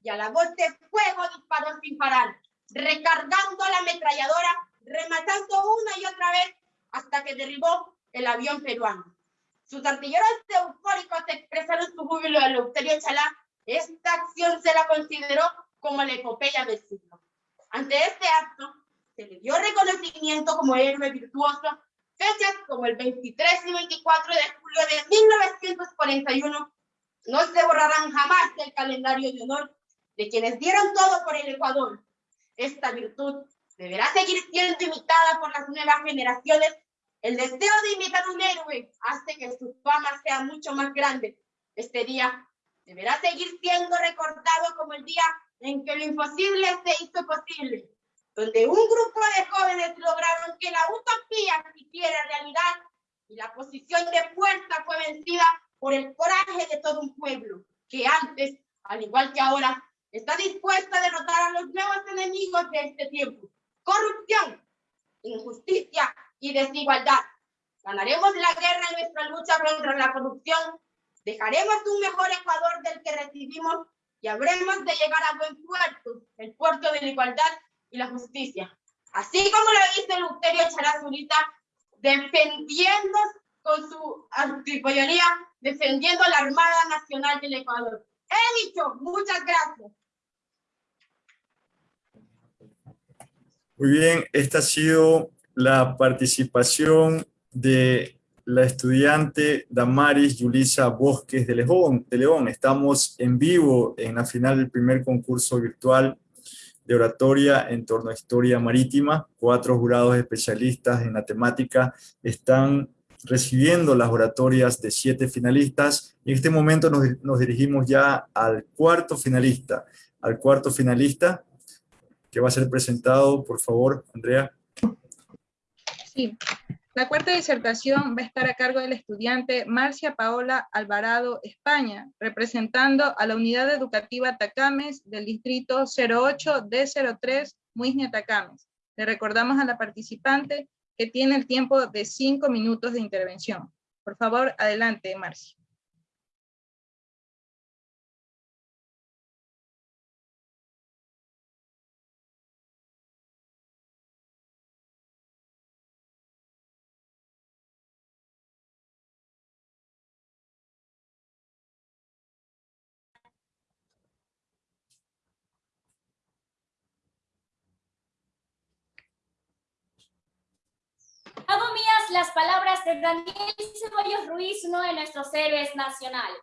[SPEAKER 8] y a la voz de fuego disparó sin parar, recargando la ametralladora, rematando una y otra vez hasta que derribó el avión peruano. Sus artilleros eufóricos expresaron su júbilo a Eleuterio Chalá. Esta acción se la consideró como la epopeya del siglo. Ante este acto, se le dio reconocimiento como héroe virtuoso, fechas como el 23 y 24 de julio de 1941 no se borrarán jamás del calendario de honor de quienes dieron todo por el Ecuador. Esta virtud deberá seguir siendo imitada por las nuevas generaciones. El deseo de imitar un héroe hace que su fama sea mucho más grande. Este día deberá seguir siendo recordado como el día en que lo imposible se hizo posible, donde un grupo de jóvenes lograron que la utopía se hiciera realidad y la posición de fuerza fue vencida por el coraje de todo un pueblo, que antes, al igual que ahora, está dispuesta a derrotar a los nuevos enemigos de este tiempo. Corrupción, injusticia y desigualdad. Ganaremos la guerra en nuestra lucha contra la corrupción. Dejaremos un mejor Ecuador del que recibimos y habremos de llegar a buen puerto, el puerto de la igualdad y la justicia. Así como lo dice Luterio Charazurita, defendiendo con su antipollonía, defendiendo la Armada Nacional del Ecuador. He dicho, muchas gracias.
[SPEAKER 1] Muy bien, esta ha sido la participación de la estudiante Damaris Yulisa Bosques de León, de León. Estamos en vivo en la final del primer concurso virtual de oratoria en torno a historia marítima. Cuatro jurados especialistas en la temática están recibiendo las oratorias de siete finalistas y en este momento nos, nos dirigimos ya al cuarto finalista. Al cuarto finalista, que va a ser presentado, por favor, Andrea.
[SPEAKER 4] Sí, la cuarta disertación va a estar a cargo del estudiante Marcia Paola Alvarado, España, representando a la unidad educativa Atacames del distrito 08 D03 Muisne Atacames. Le recordamos a la participante que tiene el tiempo de cinco minutos de intervención. Por favor, adelante, Marcia.
[SPEAKER 9] Las palabras de Daniel Ceballos Ruiz, uno de nuestros héroes nacionales.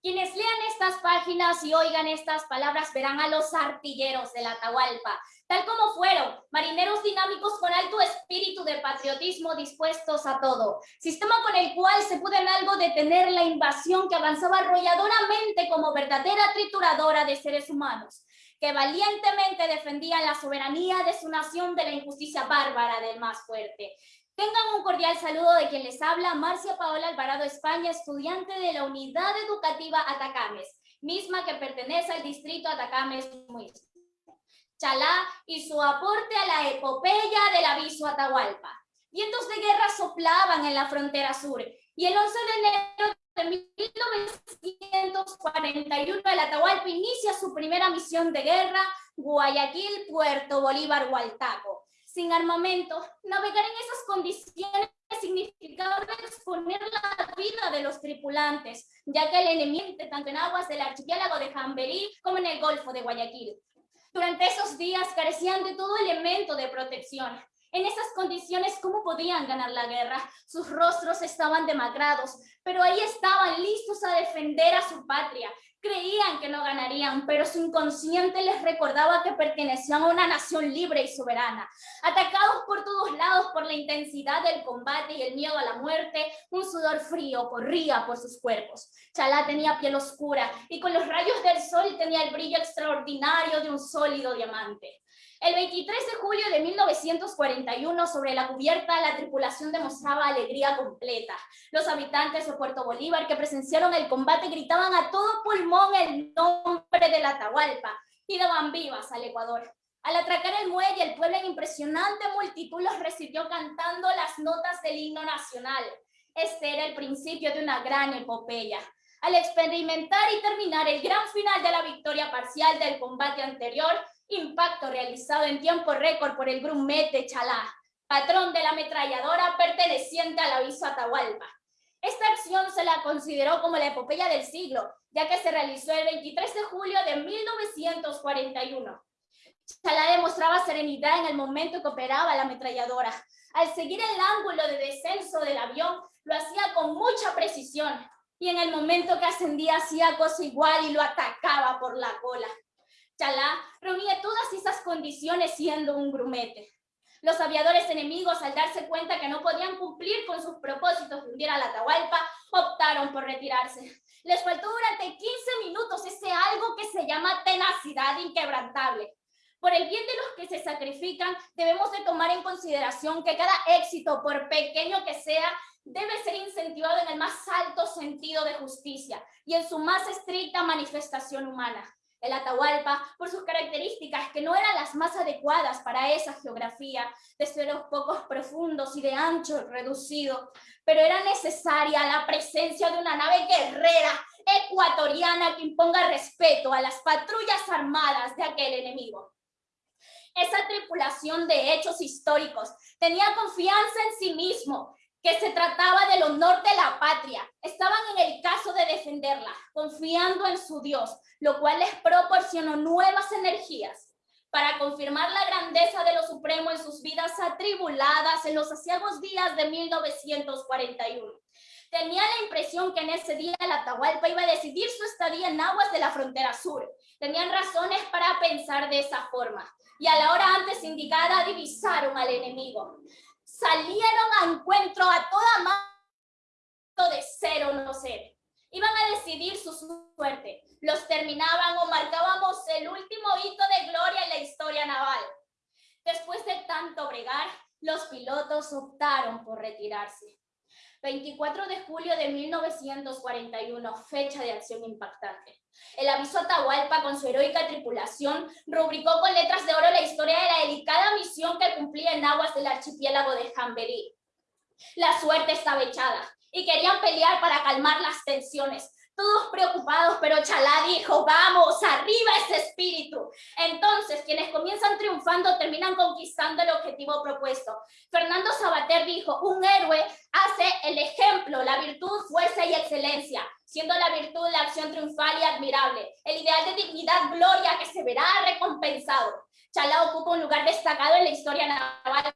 [SPEAKER 9] Quienes lean estas páginas y oigan estas palabras verán a los artilleros de la Atahualpa, tal como fueron, marineros dinámicos con alto espíritu de patriotismo dispuestos a todo, sistema con el cual se pudo en algo detener la invasión que avanzaba arrolladoramente como verdadera trituradora de seres humanos, que valientemente defendían la soberanía de su nación de la injusticia bárbara del más fuerte, Tengan un cordial saludo de quien les habla, Marcia Paola Alvarado España, estudiante de la Unidad Educativa Atacames, misma que pertenece al distrito Atacames Chalá y su aporte a la epopeya del aviso Atahualpa. Vientos de guerra soplaban en la frontera sur y el 11 de enero de 1941 el Atahualpa inicia su primera misión de guerra, Guayaquil, Puerto Bolívar, Hualtaco sin armamento, navegar en esas condiciones significaba exponer la vida de los tripulantes, ya que el enemigo, tanto en aguas del archipiélago de Jamberí como en el Golfo de Guayaquil. Durante esos días carecían de todo elemento de protección. En esas condiciones, ¿cómo podían ganar la guerra? Sus rostros estaban demacrados, pero ahí estaban listos a defender a su patria, Creían que no ganarían, pero su inconsciente les recordaba que pertenecían a una nación libre y soberana. Atacados por todos lados por la intensidad del combate y el miedo a la muerte, un sudor frío corría por sus cuerpos. Chalá tenía piel oscura y con los rayos del sol tenía el brillo extraordinario de un sólido diamante. El 23 de julio de 1941, sobre la cubierta, la tripulación demostraba alegría completa. Los habitantes de Puerto Bolívar que presenciaron el combate gritaban a todo pulmón el nombre de la Atahualpa y daban vivas al Ecuador. Al atracar el muelle, el pueblo en impresionante multitud los recibió cantando las notas del himno nacional. Este era el principio de una gran epopeya. Al experimentar y terminar el gran final de la victoria parcial del combate anterior, impacto realizado en tiempo récord por el Grumete Chalá, patrón de la ametralladora perteneciente al aviso Atahualpa. Esta acción se la consideró como la epopeya del siglo, ya que se realizó el 23 de julio de 1941. Chalá demostraba serenidad en el momento que operaba la ametralladora. Al seguir el ángulo de descenso del avión, lo hacía con mucha precisión y en el momento que ascendía hacía cosa igual y lo atacaba por la cola. Chalá reunía todas esas condiciones siendo un grumete. Los aviadores enemigos, al darse cuenta que no podían cumplir con sus propósitos de hundir a la Atahualpa, optaron por retirarse. Les faltó durante 15 minutos ese algo que se llama tenacidad inquebrantable. Por el bien de los que se sacrifican, debemos de tomar en consideración que cada éxito, por pequeño que sea, debe ser incentivado en el más alto sentido de justicia y en su más estricta manifestación humana. El Atahualpa, por sus características que no eran las más adecuadas para esa geografía, de suelos pocos profundos y de ancho reducido, pero era necesaria la presencia de una nave guerrera ecuatoriana que imponga respeto a las patrullas armadas de aquel enemigo. Esa tripulación de hechos históricos tenía confianza en sí mismo que se trataba del honor de la patria. Estaban en el caso de defenderla, confiando en su Dios, lo cual les proporcionó nuevas energías para confirmar la grandeza de lo supremo en sus vidas atribuladas en los asiagos días de 1941. Tenía la impresión que en ese día la Atahualpa iba a decidir su estadía en aguas de la frontera sur. Tenían razones para pensar de esa forma. Y a la hora antes indicada divisaron al enemigo salieron a encuentro a toda mano de ser o no ser. Iban a decidir su suerte. Los terminaban o marcábamos el último hito de gloria en la historia naval. Después de tanto bregar, los pilotos optaron por retirarse. 24 de julio de 1941, fecha de acción impactante. El aviso Atahualpa, con su heroica tripulación, rubricó con letras de oro la historia de la delicada misión que cumplía en aguas del archipiélago de Jamberí. La suerte estaba echada y querían pelear para calmar las tensiones, todos preocupados, pero Chalá dijo, vamos, arriba ese espíritu. Entonces, quienes comienzan triunfando terminan conquistando el objetivo propuesto. Fernando Sabater dijo, un héroe hace el ejemplo, la virtud, fuerza y excelencia, siendo la virtud la acción triunfal y admirable, el ideal de dignidad, gloria que se verá recompensado. Chalá ocupa un lugar destacado en la historia naval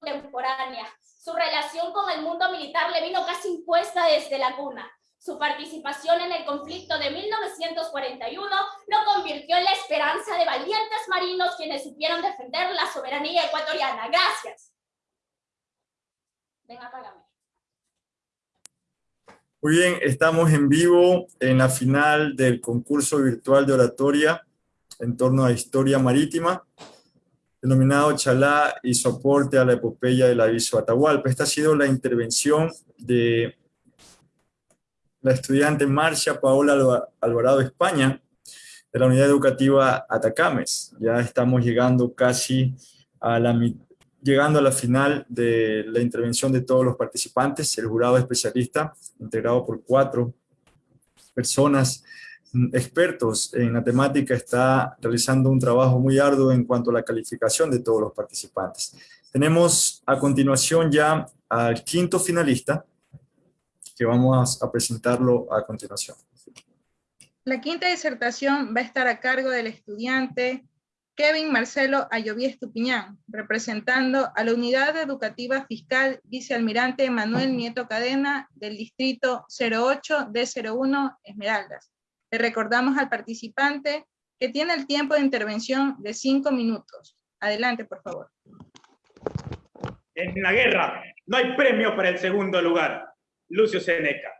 [SPEAKER 9] contemporánea. Su relación con el mundo militar le vino casi impuesta desde la cuna. Su participación en el conflicto de 1941 lo convirtió en la esperanza de valientes marinos quienes supieron defender la soberanía ecuatoriana. Gracias. Ven, apágame.
[SPEAKER 1] Muy bien, estamos en vivo en la final del concurso virtual de oratoria en torno a historia marítima, denominado Chalá y soporte a la epopeya del aviso Atahualpa. Esta ha sido la intervención de la estudiante Marcia Paola Alvarado España, de la unidad educativa Atacames. Ya estamos llegando casi a la, llegando a la final de la intervención de todos los participantes. El jurado especialista, integrado por cuatro personas mm, expertos en la temática, está realizando un trabajo muy arduo en cuanto a la calificación de todos los participantes. Tenemos a continuación ya al quinto finalista, que vamos a presentarlo a continuación.
[SPEAKER 4] La quinta disertación va a estar a cargo del estudiante Kevin Marcelo Ayoví Estupiñán, representando a la Unidad Educativa Fiscal Vicealmirante Manuel Nieto Cadena del Distrito 08 D01 Esmeraldas. Le recordamos al participante que tiene el tiempo de intervención de cinco minutos. Adelante, por favor.
[SPEAKER 10] En la guerra no hay premio para el segundo lugar. Lucio Seneca.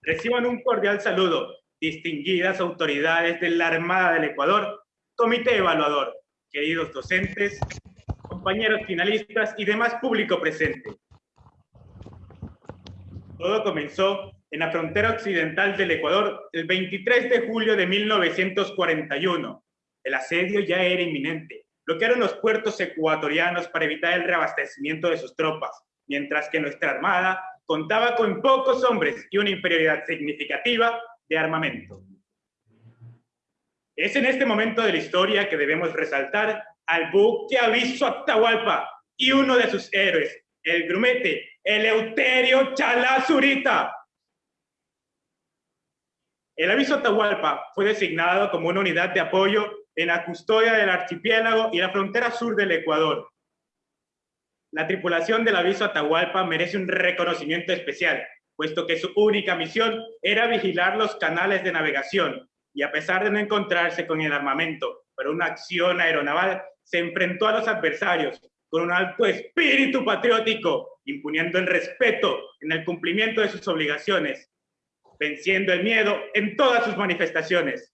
[SPEAKER 10] Reciban un cordial saludo, distinguidas autoridades de la Armada del Ecuador, Comité Evaluador, queridos docentes, compañeros finalistas y demás público presente. Todo comenzó en la frontera occidental del Ecuador el 23 de julio de 1941. El asedio ya era inminente. Bloquearon los puertos ecuatorianos para evitar el reabastecimiento de sus tropas, mientras que nuestra armada contaba con pocos hombres y una inferioridad significativa de armamento. Es en este momento de la historia que debemos resaltar al buque Aviso Atahualpa y uno de sus héroes, el grumete Eleuterio Chalazurita. El Aviso Atahualpa fue designado como una unidad de apoyo en la custodia del archipiélago y la frontera sur del Ecuador. La tripulación del Aviso Atahualpa merece un reconocimiento especial, puesto que su única misión era vigilar los canales de navegación y a pesar de no encontrarse con el armamento para una acción aeronaval, se enfrentó a los adversarios con un alto espíritu patriótico, imponiendo el respeto en el cumplimiento de sus obligaciones, venciendo el miedo en todas sus manifestaciones.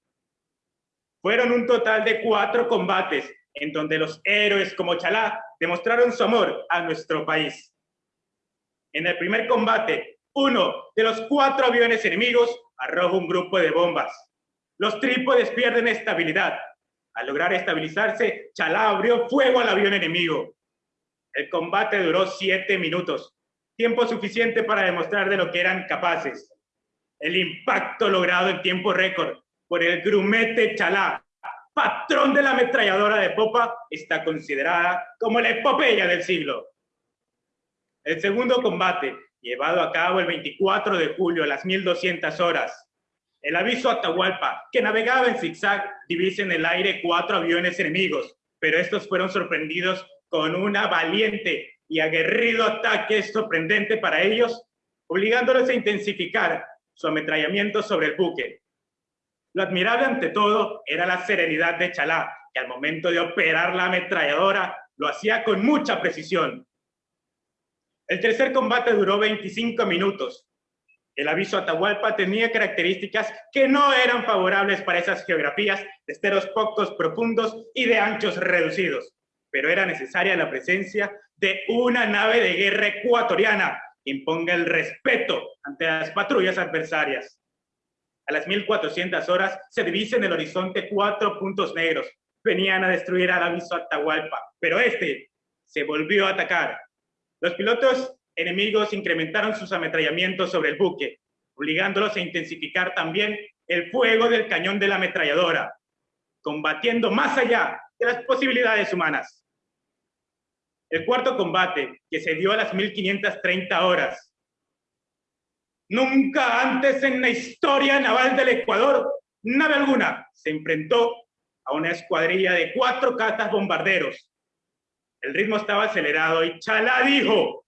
[SPEAKER 10] Fueron un total de cuatro combates en donde los héroes como Chalá demostraron su amor a nuestro país. En el primer combate, uno de los cuatro aviones enemigos arroja un grupo de bombas. Los trípodes pierden estabilidad. Al lograr estabilizarse, Chalá abrió fuego al avión enemigo. El combate duró siete minutos, tiempo suficiente para demostrar de lo que eran capaces. El impacto logrado en tiempo récord por el grumete Chalá, patrón de la ametralladora de popa, está considerada como la epopeya del siglo. El segundo combate, llevado a cabo el 24 de julio a las 1200 horas, el aviso Atahualpa, que navegaba en zigzag, divisa en el aire cuatro aviones enemigos, pero estos fueron sorprendidos con una valiente y aguerrido ataque sorprendente para ellos, obligándolos a intensificar su ametrallamiento sobre el buque. Lo admirable ante todo era la serenidad de Chalá, que al momento de operar la ametralladora lo hacía con mucha precisión. El tercer combate duró 25 minutos, el aviso Atahualpa tenía características que no eran favorables para esas geografías de esteros pocos profundos y de anchos reducidos, pero era necesaria la presencia de una nave de guerra ecuatoriana que imponga el respeto ante las patrullas adversarias. A las 1400 horas se divisa en el horizonte cuatro puntos negros. Venían a destruir al aviso Atahualpa, pero este se volvió a atacar. Los pilotos enemigos incrementaron sus ametrallamientos sobre el buque, obligándolos a intensificar también el fuego del cañón de la ametralladora, combatiendo más allá de las posibilidades humanas. El cuarto combate, que se dio a las 1530 horas. Nunca antes en la historia naval del Ecuador, nave alguna se enfrentó a una escuadrilla de cuatro catas bombarderos. El ritmo estaba acelerado y Chalá dijo,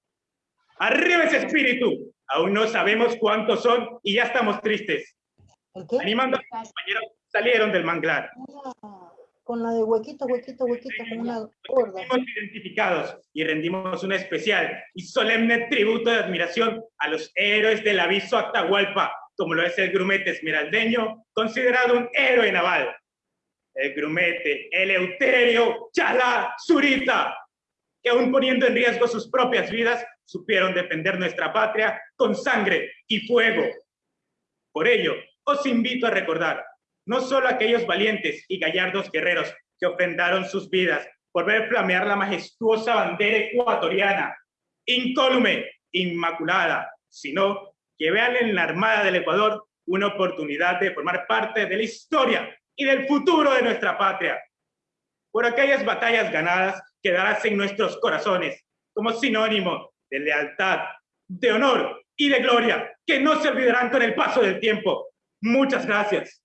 [SPEAKER 10] Arriba ese espíritu. Aún no sabemos cuántos son y ya estamos tristes. Animando a los compañeros, salieron del manglar.
[SPEAKER 11] Con la de huequito, huequito, huequito, con una gorda.
[SPEAKER 10] Identificados y rendimos un especial y solemne tributo de admiración a los héroes del aviso Atahualpa, como lo es el grumete esmeraldeño, considerado un héroe naval. El grumete Eleuterio Chalá Zurita, que aún poniendo en riesgo sus propias vidas, supieron defender nuestra patria con sangre y fuego. Por ello, os invito a recordar no solo aquellos valientes y gallardos guerreros que ofrendaron sus vidas por ver flamear la majestuosa bandera ecuatoriana, incólume, inmaculada, sino que vean en la Armada del Ecuador una oportunidad de formar parte de la historia y del futuro de nuestra patria. Por aquellas batallas ganadas quedarás en nuestros corazones como sinónimo de lealtad, de honor y de gloria, que no se olvidarán con el paso del tiempo. Muchas gracias.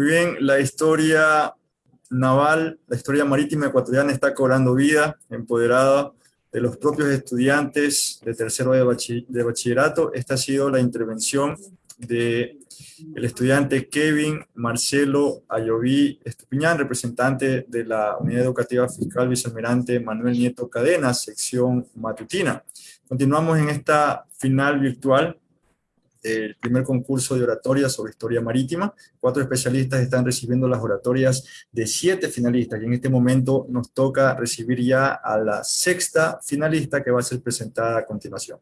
[SPEAKER 1] Muy bien, la historia naval, la historia marítima ecuatoriana está cobrando vida, empoderada de los propios estudiantes de tercero de, de bachillerato. Esta ha sido la intervención de estudiante Kevin Marcelo Ayoví Estupiñán, representante de la Unidad Educativa Fiscal Vicealmirante Manuel Nieto Cadena, sección matutina. Continuamos en esta final virtual el primer concurso de oratoria sobre historia marítima. Cuatro especialistas están recibiendo las oratorias de siete finalistas, y en este momento nos toca recibir ya a la sexta finalista que va a ser presentada a continuación.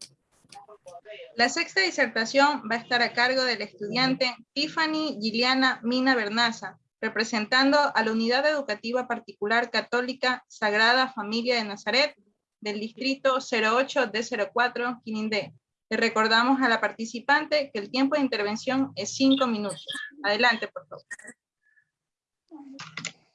[SPEAKER 4] La sexta disertación va a estar a cargo del estudiante Tiffany Giliana Mina Bernaza, representando a la Unidad Educativa Particular Católica Sagrada Familia de Nazaret del Distrito 08 d 04 Quinindé. Le recordamos a la participante que el tiempo de intervención es cinco minutos. Adelante, por favor.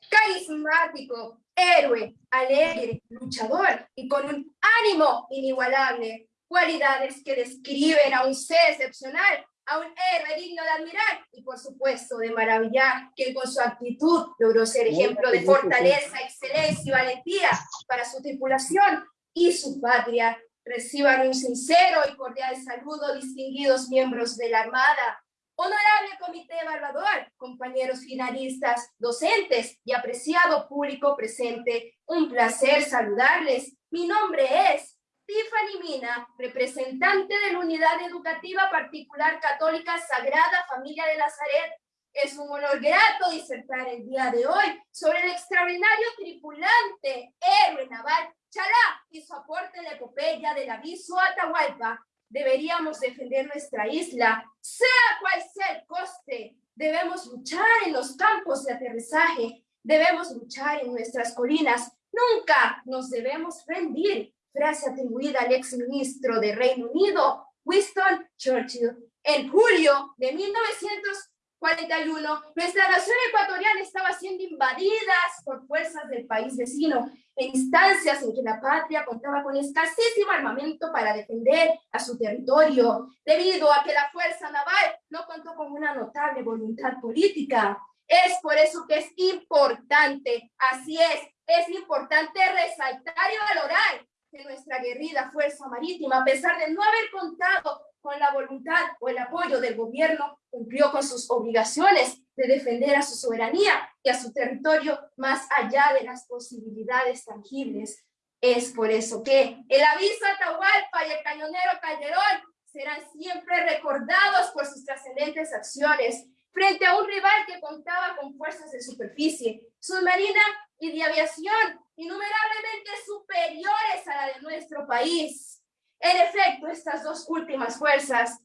[SPEAKER 12] Carismático, héroe, alegre, luchador y con un ánimo inigualable. Cualidades que describen a un ser excepcional, a un héroe digno de admirar y por supuesto de maravillar, que con su actitud logró ser ejemplo de fortaleza, excelencia y valentía para su tripulación y su patria. Reciban un sincero y cordial saludo, distinguidos miembros de la Armada, honorable comité evaluador, compañeros finalistas, docentes y apreciado público presente. Un placer saludarles. Mi nombre es Tiffany Mina, representante de la Unidad Educativa Particular Católica Sagrada Familia de Nazaret. Es un honor grato disertar el día de hoy sobre el extraordinario tripulante héroe naval Chalá y su aporte en la epopeya del aviso Atahualpa. Deberíamos defender nuestra isla, sea cual sea el coste. Debemos luchar en los campos de aterrizaje. Debemos luchar en nuestras colinas. Nunca nos debemos rendir. Frase atribuida al exministro de Reino Unido, Winston Churchill. En julio de 1900 41, nuestra nación ecuatoriana estaba siendo invadida por fuerzas del país vecino, en instancias en que la patria contaba con escasísimo armamento para defender a su territorio, debido a que la fuerza naval no contó con una notable voluntad política. Es por eso que es importante, así es, es importante resaltar y valorar que nuestra guerrida fuerza marítima, a pesar de no haber contado con la voluntad o el apoyo del gobierno, cumplió con sus obligaciones de defender a su soberanía y a su territorio más allá de las posibilidades tangibles. Es por eso que el aviso Atahualpa y el cañonero Calderón serán siempre recordados por sus trascendentes acciones frente a un rival que contaba con fuerzas de superficie, submarina y de aviación innumerablemente superiores a la de nuestro país. En efecto, estas dos últimas fuerzas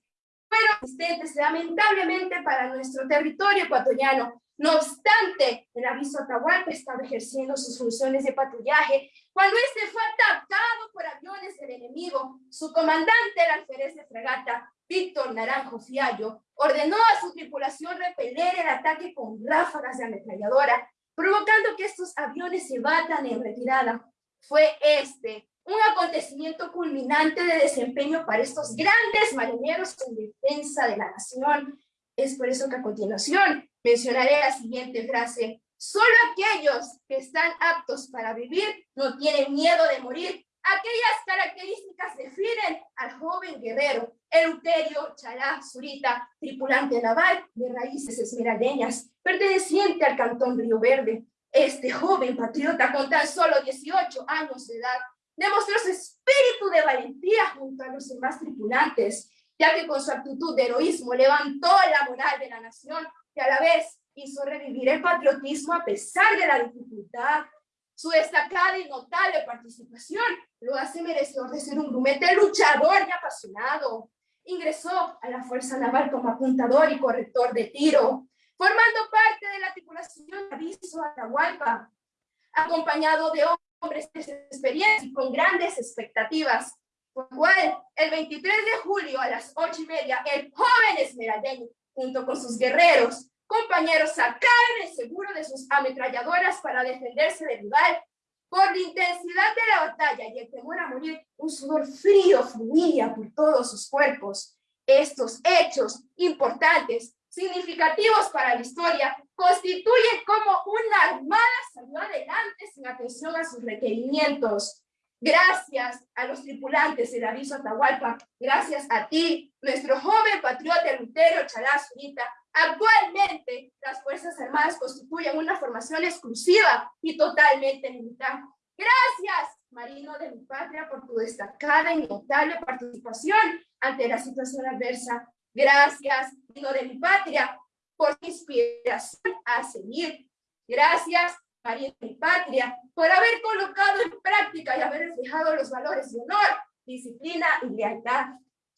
[SPEAKER 12] fueron existentes lamentablemente para nuestro territorio ecuatoriano. No obstante, el aviso Atahualpa estaba ejerciendo sus funciones de patrullaje cuando este fue atacado por aviones del enemigo. Su comandante, el alférez de fragata, Víctor Naranjo Fiallo, ordenó a su tripulación repeler el ataque con ráfagas de ametralladora, provocando que estos aviones se batan en retirada. Fue este un acontecimiento culminante de desempeño para estos grandes marineros en defensa de la nación. Es por eso que a continuación mencionaré la siguiente frase. Solo aquellos que están aptos para vivir no tienen miedo de morir. Aquellas características definen al joven guerrero Eleuterio Chalá Zurita, tripulante naval de raíces esmeraldeñas, perteneciente al cantón Río Verde. Este joven patriota con tan solo 18 años de edad demostró su espíritu de valentía junto a los demás tripulantes, ya que con su actitud de heroísmo levantó la moral de la nación y a la vez hizo revivir el patriotismo a pesar de la dificultad. Su destacada y notable participación lo hace merecedor de ser un grumete luchador y apasionado. Ingresó a la Fuerza Naval como apuntador y corrector de tiro, formando parte de la tripulación de aviso Atahualpa, acompañado de hombres de experiencia y con grandes expectativas. Por cual, el 23 de julio a las ocho y media, el joven esmeraldeño, junto con sus guerreros, compañeros, sacaron el seguro de sus ametralladoras para defenderse del rival. Por la intensidad de la batalla y el temor a morir, un sudor frío fluía por todos sus cuerpos. Estos hechos importantes significativos para la historia constituyen como una armada salió adelante sin atención a sus requerimientos. Gracias a los tripulantes del aviso Atahualpa, gracias a ti, nuestro joven patriota Lutero Chalaz actualmente las Fuerzas Armadas constituyen una formación exclusiva y totalmente militar. Gracias, Marino de mi patria, por tu destacada y notable participación ante la situación adversa Gracias, Marino de mi patria, por inspiración a seguir. Gracias, de mi patria, por haber colocado en práctica y haber reflejado los valores de honor, disciplina y lealtad.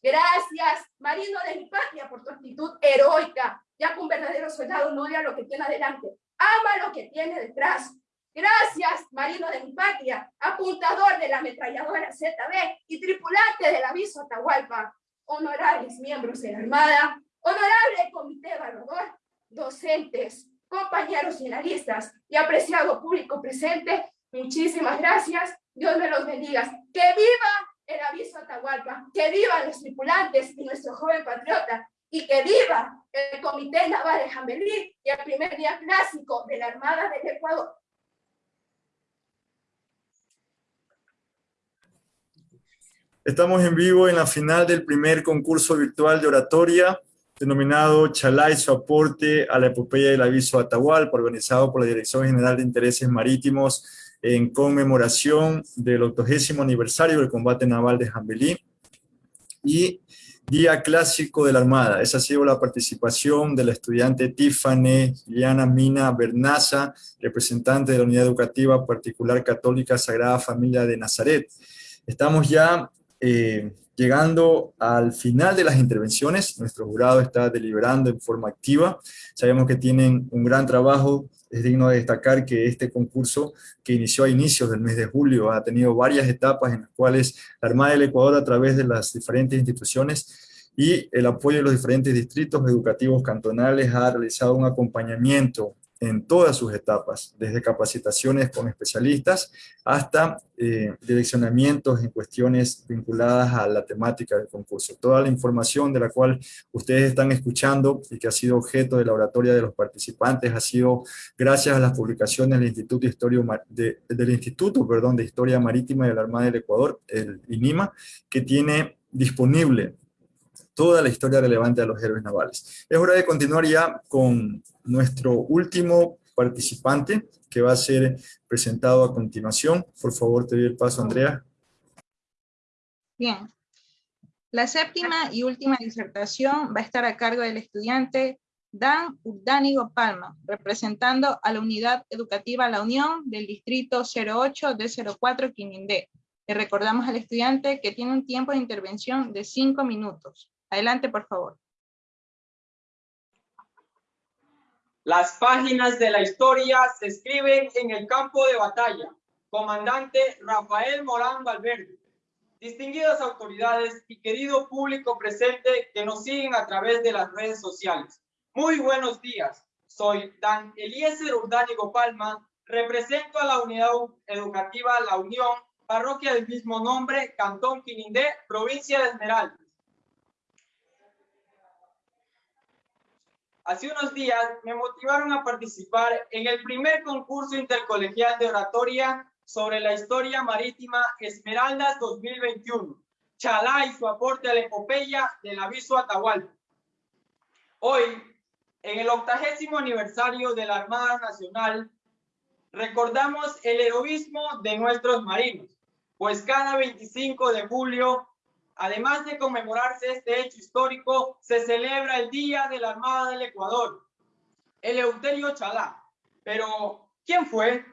[SPEAKER 12] Gracias, Marino de mi patria, por tu actitud heroica, ya que un verdadero soldado no odia lo que tiene adelante, ama lo que tiene detrás. Gracias, marino de mi patria, apuntador de la ametralladora ZB y tripulante del aviso Atahualpa, honorables miembros de la Armada, honorable comité evaluador, docentes, compañeros finalistas y apreciado público presente, muchísimas gracias. Dios me los bendiga. ¡Que viva el aviso Atahualpa! ¡Que vivan los tripulantes y nuestro joven patriota! ¡Y que viva el Comité Naval de Jambelí y el primer día clásico de la Armada del Ecuador!
[SPEAKER 1] Estamos en vivo en la final del primer concurso virtual de oratoria, denominado Chalá y su aporte a la epopeya del aviso Atahualpa, organizado por la Dirección General de Intereses Marítimos en conmemoración del 80 aniversario del combate naval de Jambelí y Día Clásico de la Armada. Esa ha sido la participación de la estudiante Tiffany Liana Mina Bernaza, representante de la Unidad Educativa Particular Católica Sagrada Familia de Nazaret. Estamos ya eh, llegando al final de las intervenciones, nuestro jurado está deliberando en forma activa, sabemos que tienen un gran trabajo, es digno de destacar que este concurso que inició a inicios del mes de julio ha tenido varias etapas en las cuales la Armada del Ecuador a través de las diferentes instituciones y el apoyo de los diferentes distritos educativos cantonales ha realizado un acompañamiento en todas sus etapas, desde capacitaciones con especialistas hasta eh, direccionamientos en cuestiones vinculadas a la temática del concurso. Toda la información de la cual ustedes están escuchando y que ha sido objeto de la oratoria de los participantes ha sido gracias a las publicaciones del Instituto, de, del Instituto perdón, de Historia Marítima de la Armada del Ecuador, el INIMA, que tiene disponible toda la historia relevante de los héroes navales. Es hora de continuar ya con nuestro último participante, que va a ser presentado a continuación. Por favor, te doy el paso, Andrea.
[SPEAKER 4] Bien. La séptima y última disertación va a estar a cargo del estudiante Dan Urdánigo Palma, representando a la Unidad Educativa La Unión del Distrito 08 de 04 Quimindé. Le recordamos al estudiante que tiene un tiempo de intervención de cinco minutos. Adelante, por favor.
[SPEAKER 13] Las páginas de la historia se escriben en el campo de batalla. Comandante Rafael Morán Valverde. Distinguidas autoridades y querido público presente que nos siguen a través de las redes sociales. Muy buenos días. Soy Dan Eliezer Urdánigo Palma. Represento a la unidad educativa La Unión, parroquia del mismo nombre, Cantón Quinindé, provincia de Esmeralda. Hace unos días me motivaron a participar en el primer concurso intercolegial de oratoria sobre la historia marítima Esmeraldas 2021, Chalá y su aporte a la epopeya del aviso Atahualpa. Hoy, en el octagésimo aniversario de la Armada Nacional, recordamos el heroísmo de nuestros marinos, pues cada 25 de julio Además de conmemorarse este hecho histórico, se celebra el Día de la Armada del Ecuador, el Euterio Chalá. Pero, ¿quién fue?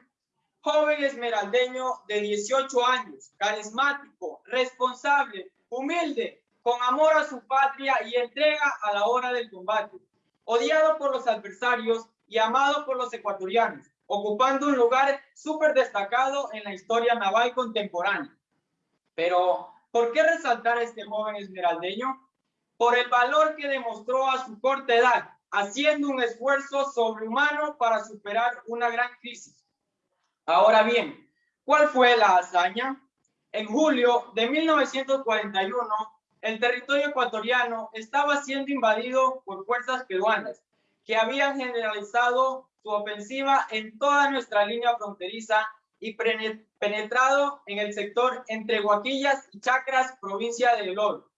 [SPEAKER 13] Joven esmeraldeño de 18 años, carismático, responsable, humilde, con amor a su patria y entrega a la hora del combate. Odiado por los adversarios y amado por los ecuatorianos, ocupando un lugar súper destacado en la historia naval contemporánea. Pero ¿Por qué resaltar a este joven esmeraldeño? Por el valor que demostró a su corta edad, haciendo un esfuerzo sobrehumano para superar una gran crisis. Ahora bien, ¿cuál fue la hazaña? En julio de 1941, el territorio ecuatoriano estaba siendo invadido por fuerzas peruanas que habían generalizado su ofensiva en toda nuestra línea fronteriza y penetrado en el sector entre Guaquillas y Chacras, provincia de Oro.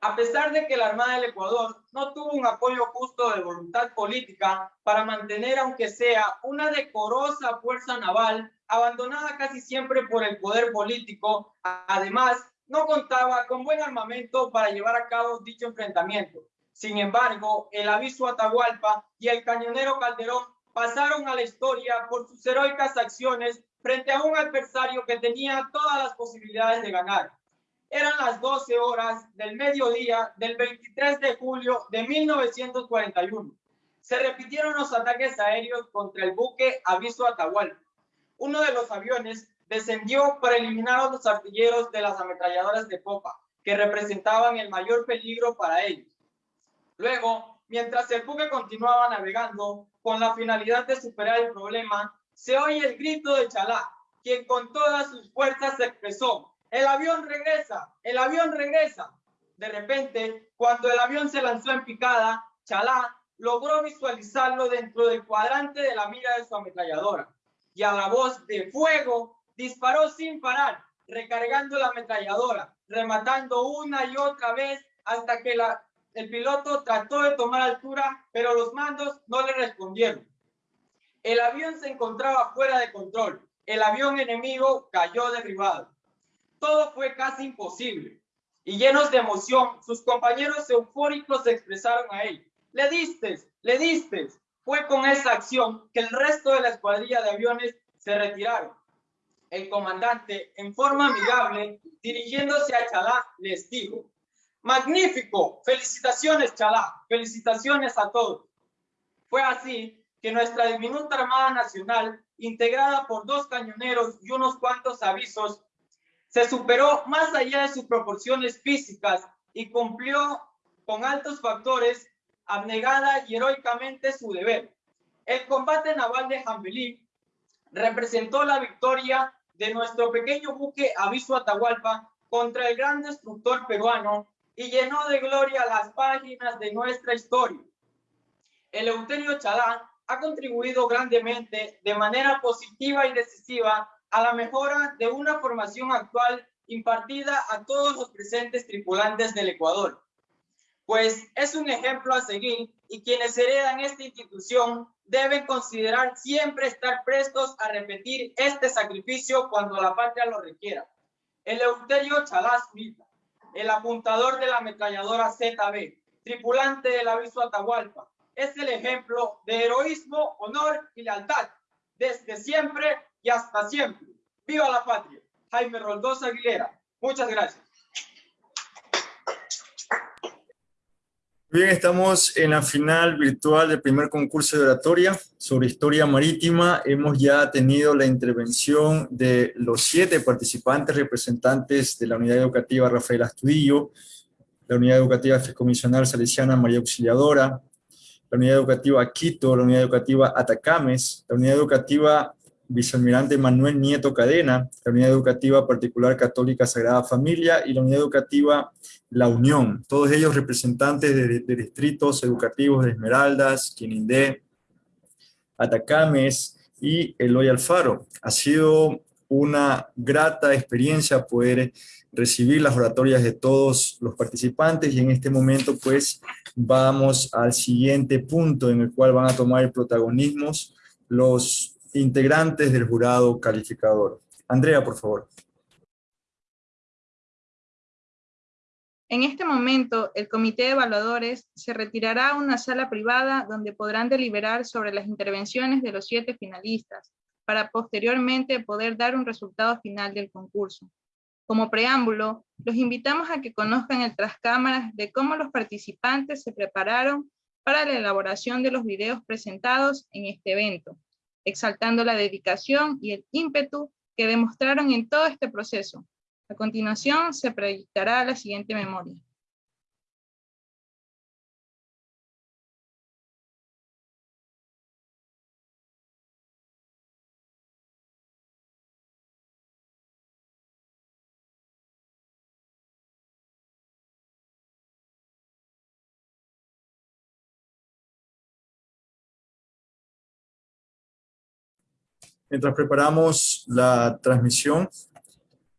[SPEAKER 13] A pesar de que la Armada del Ecuador no tuvo un apoyo justo de voluntad política para mantener, aunque sea, una decorosa fuerza naval abandonada casi siempre por el poder político, además, no contaba con buen armamento para llevar a cabo dicho enfrentamiento. Sin embargo, el aviso Atahualpa y el cañonero Calderón pasaron a la historia por sus heroicas acciones frente a un adversario que tenía todas las posibilidades de ganar. Eran las 12 horas del mediodía del 23 de julio de 1941. Se repitieron los ataques aéreos contra el buque Aviso Atahualpa. Uno de los aviones descendió para eliminar a los artilleros de las ametralladoras de popa, que representaban el mayor peligro para ellos. Luego, mientras el buque continuaba navegando, con la finalidad de superar el problema, se oye el grito de Chalá, quien con todas sus fuerzas expresó, el avión regresa, el avión regresa. De repente, cuando el avión se lanzó en picada, Chalá logró visualizarlo dentro del cuadrante de la mira de su ametralladora. Y a la voz de fuego, disparó sin parar, recargando la ametralladora, rematando una y otra vez hasta que la, el piloto trató de tomar altura, pero los mandos no le respondieron. El avión se encontraba fuera de control. El avión enemigo cayó derribado. Todo fue casi imposible. Y llenos de emoción, sus compañeros eufóricos se expresaron a él. Le diste, le diste. Fue con esa acción que el resto de la escuadrilla de aviones se retiraron. El comandante, en forma amigable, dirigiéndose a Chalá, les dijo, Magnífico, felicitaciones Chalá, felicitaciones a todos. Fue así que nuestra diminuta Armada Nacional, integrada por dos cañoneros y unos cuantos avisos, se superó más allá de sus proporciones físicas y cumplió con altos factores abnegada y heroicamente su deber. El combate naval de Jambelí representó la victoria de nuestro pequeño buque Aviso Atahualpa contra el gran destructor peruano y llenó de gloria las páginas de nuestra historia. El Euterio Chalán ha contribuido grandemente de manera positiva y decisiva a la mejora de una formación actual impartida a todos los presentes tripulantes del Ecuador. Pues es un ejemplo a seguir y quienes heredan esta institución deben considerar siempre estar prestos a repetir este sacrificio cuando la patria lo requiera. El Euterio Chalás el apuntador de la ametralladora ZB, tripulante del aviso Atahualpa. Es el ejemplo de heroísmo, honor y lealtad, desde siempre y hasta siempre. ¡Viva la patria! Jaime Roldosa Aguilera. Muchas gracias.
[SPEAKER 1] Bien, estamos en la final virtual del primer concurso de oratoria sobre historia marítima. Hemos ya tenido la intervención de los siete participantes representantes de la unidad educativa Rafael Astudillo, la unidad educativa Fiscomisional Salesiana María Auxiliadora, la unidad educativa Quito, la unidad educativa Atacames, la unidad educativa vicealmirante Manuel Nieto Cadena, la unidad educativa particular católica Sagrada Familia y la unidad educativa La Unión, todos ellos representantes de, distritos educativos de Esmeraldas, Quinindé, Atacames y Eloy Alfaro. Ha sido una grata experiencia poder recibir las oratorias de todos los participantes y en este momento pues vamos al siguiente punto en el cual van a tomar el protagonismo los integrantes del jurado calificador. Andrea, por favor.
[SPEAKER 4] En este momento, el comité de evaluadores se retirará a una sala privada donde podrán deliberar sobre las intervenciones de los siete finalistas, para posteriormente poder dar un resultado final del concurso. Como preámbulo, los invitamos a que conozcan el trascámaras de cómo los participantes se prepararon para la elaboración de los videos presentados en este evento exaltando la dedicación y el ímpetu que demostraron en todo este proceso. A continuación se proyectará la siguiente memoria.
[SPEAKER 1] Mientras preparamos la transmisión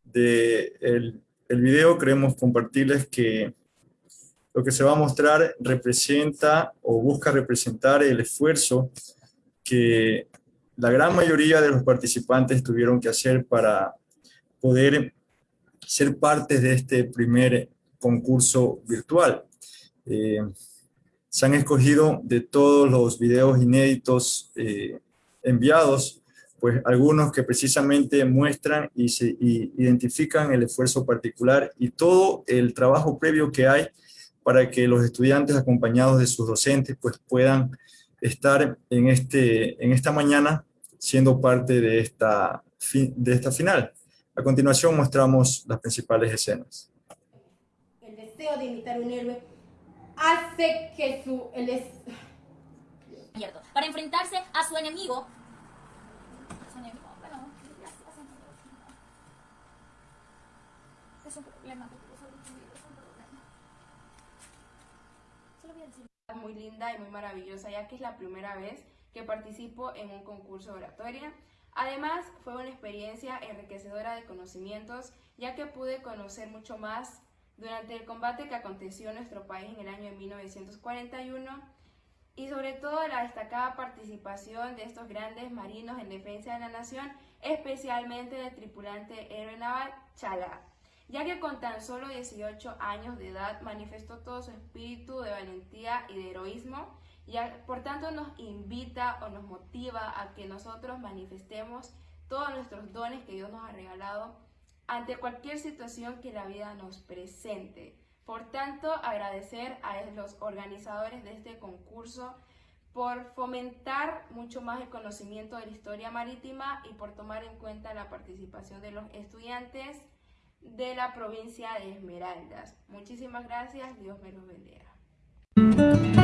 [SPEAKER 1] del de el video, queremos compartirles que lo que se va a mostrar representa o busca representar el esfuerzo que la gran mayoría de los participantes tuvieron que hacer para poder ser parte de este primer concurso virtual. Eh, se han escogido de todos los videos inéditos eh, enviados, pues algunos que precisamente muestran y, se, identifican el esfuerzo particular y todo el trabajo previo que hay para que los estudiantes acompañados de sus docentes pues puedan estar en, este, en esta mañana siendo parte de esta, de esta final. A continuación mostramos las principales escenas.
[SPEAKER 8] El deseo de imitar un héroe hace que su... El
[SPEAKER 14] Para enfrentarse a su enemigo,
[SPEAKER 8] es un problema.
[SPEAKER 15] Muy linda y muy maravillosa, ya que es la primera vez que participo en un concurso de oratoria. Además, fue una experiencia enriquecedora de conocimientos, ya que pude conocer mucho más durante el combate que aconteció en nuestro país en el año de 1941 y sobre todo la destacada participación de estos grandes marinos en defensa de la nación, especialmente del tripulante héroe naval Chala, ya que con tan solo 18 años de edad manifestó todo su espíritu de valentía y de heroísmo, y por tanto nos invita o nos motiva a que nosotros manifestemos todos nuestros dones que Dios nos ha regalado ante cualquier situación que la vida nos presente. Por tanto, agradecer a los organizadores de este concurso por fomentar mucho más el conocimiento de la historia marítima y por tomar en cuenta la participación de los estudiantes de la provincia de Esmeraldas. Muchísimas gracias, Dios me los bendiga.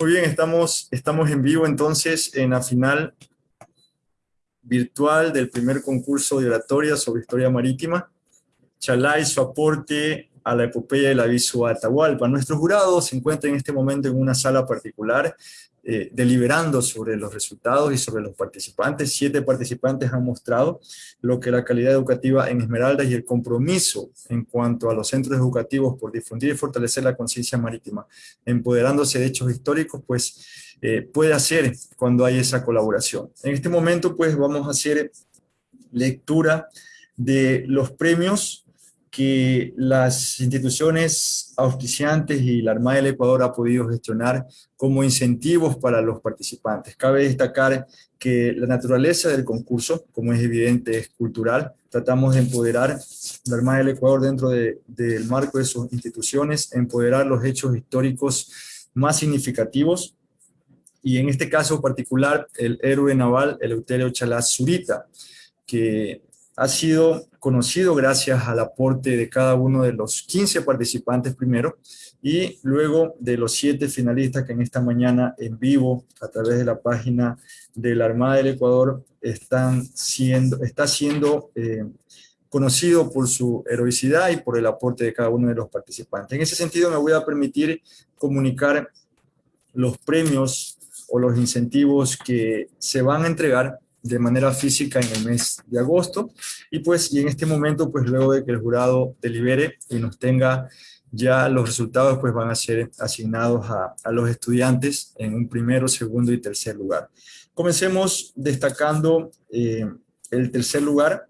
[SPEAKER 1] Muy bien, estamos, estamos en vivo entonces en la final virtual del primer concurso de oratoria sobre historia marítima. Chalá y su aporte a la epopeya del aviso Atahualpa. Nuestro jurado se encuentra en este momento en una sala particular eh, deliberando sobre los resultados y sobre los participantes. Siete participantes han mostrado lo que la calidad educativa en Esmeraldas y el compromiso en cuanto a los centros educativos por difundir y fortalecer la conciencia marítima, empoderándose de hechos históricos, pues eh, puede hacer cuando hay esa colaboración. En este momento, pues vamos a hacer lectura de los premios que las instituciones auspiciantes y la Armada del Ecuador ha podido gestionar como incentivos para los participantes. Cabe destacar que la naturaleza del concurso, como es evidente, es cultural. Tratamos de empoderar la Armada del Ecuador dentro del marco de sus instituciones, empoderar los hechos históricos más significativos y en este caso particular el héroe naval Eleuterio Chalaz Zurita, que ha sido conocido gracias al aporte de cada uno de los 15 participantes primero y luego de los siete finalistas que en esta mañana en vivo a través de la página de la Armada del Ecuador están siendo, está siendo eh, conocido por su heroicidad y por el aporte de cada uno de los participantes. En ese sentido me voy a permitir comunicar los premios o los incentivos que se van a entregar de manera física en el mes de agosto. Y pues, y en este momento, pues luego de que el jurado delibere y nos tenga ya los resultados, pues van a ser asignados a, a los estudiantes en un primero, segundo y tercer lugar. Comencemos destacando eh, el tercer lugar,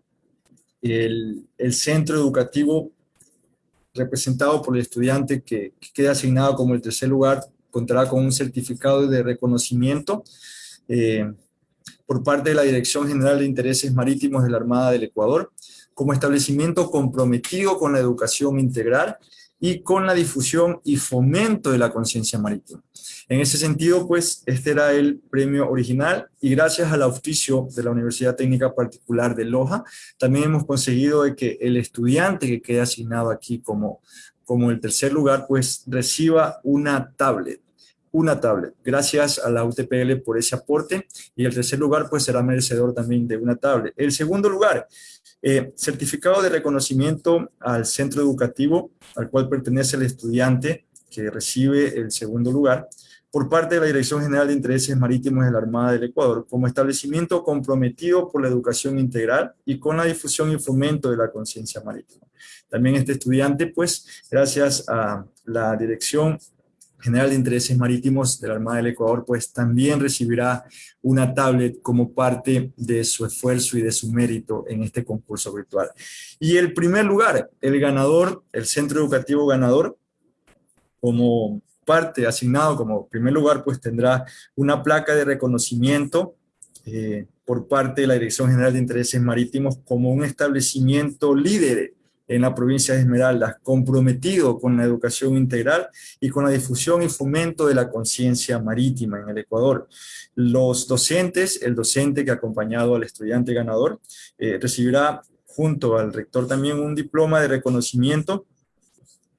[SPEAKER 1] el, el, centro educativo representado por el estudiante que, que queda asignado como el tercer lugar contará con un certificado de reconocimiento eh, por parte de la Dirección General de Intereses Marítimos de la Armada del Ecuador, como establecimiento comprometido con la educación integral y con la difusión y fomento de la conciencia marítima. En ese sentido, pues, este era el premio original y gracias al auspicio de la Universidad Técnica Particular de Loja, también hemos conseguido de que el estudiante que quede asignado aquí como, como el tercer lugar, pues, reciba una tablet una tablet. Gracias a la UTPL por ese aporte. Y el tercer lugar, pues será merecedor también de una tablet. El segundo lugar, eh, certificado de reconocimiento al centro educativo al cual pertenece el estudiante que recibe el segundo lugar por parte de la Dirección General de Intereses Marítimos de la Armada del Ecuador como establecimiento comprometido por la educación integral y con la difusión y fomento de la conciencia marítima. También este estudiante, pues, gracias a la Dirección General de Intereses Marítimos de la Armada del Ecuador, pues también recibirá una tablet como parte de su esfuerzo y de su mérito en este concurso virtual. Y el primer lugar, el ganador, el centro educativo ganador, como parte asignado como primer lugar, pues tendrá una placa de reconocimiento eh, por parte de la Dirección General de Intereses Marítimos como un establecimiento líder en la provincia de Esmeraldas, comprometido con la educación integral y con la difusión y fomento de la conciencia marítima en el Ecuador. Los docentes, el docente que ha acompañado al estudiante ganador, eh, recibirá junto al rector también un diploma de reconocimiento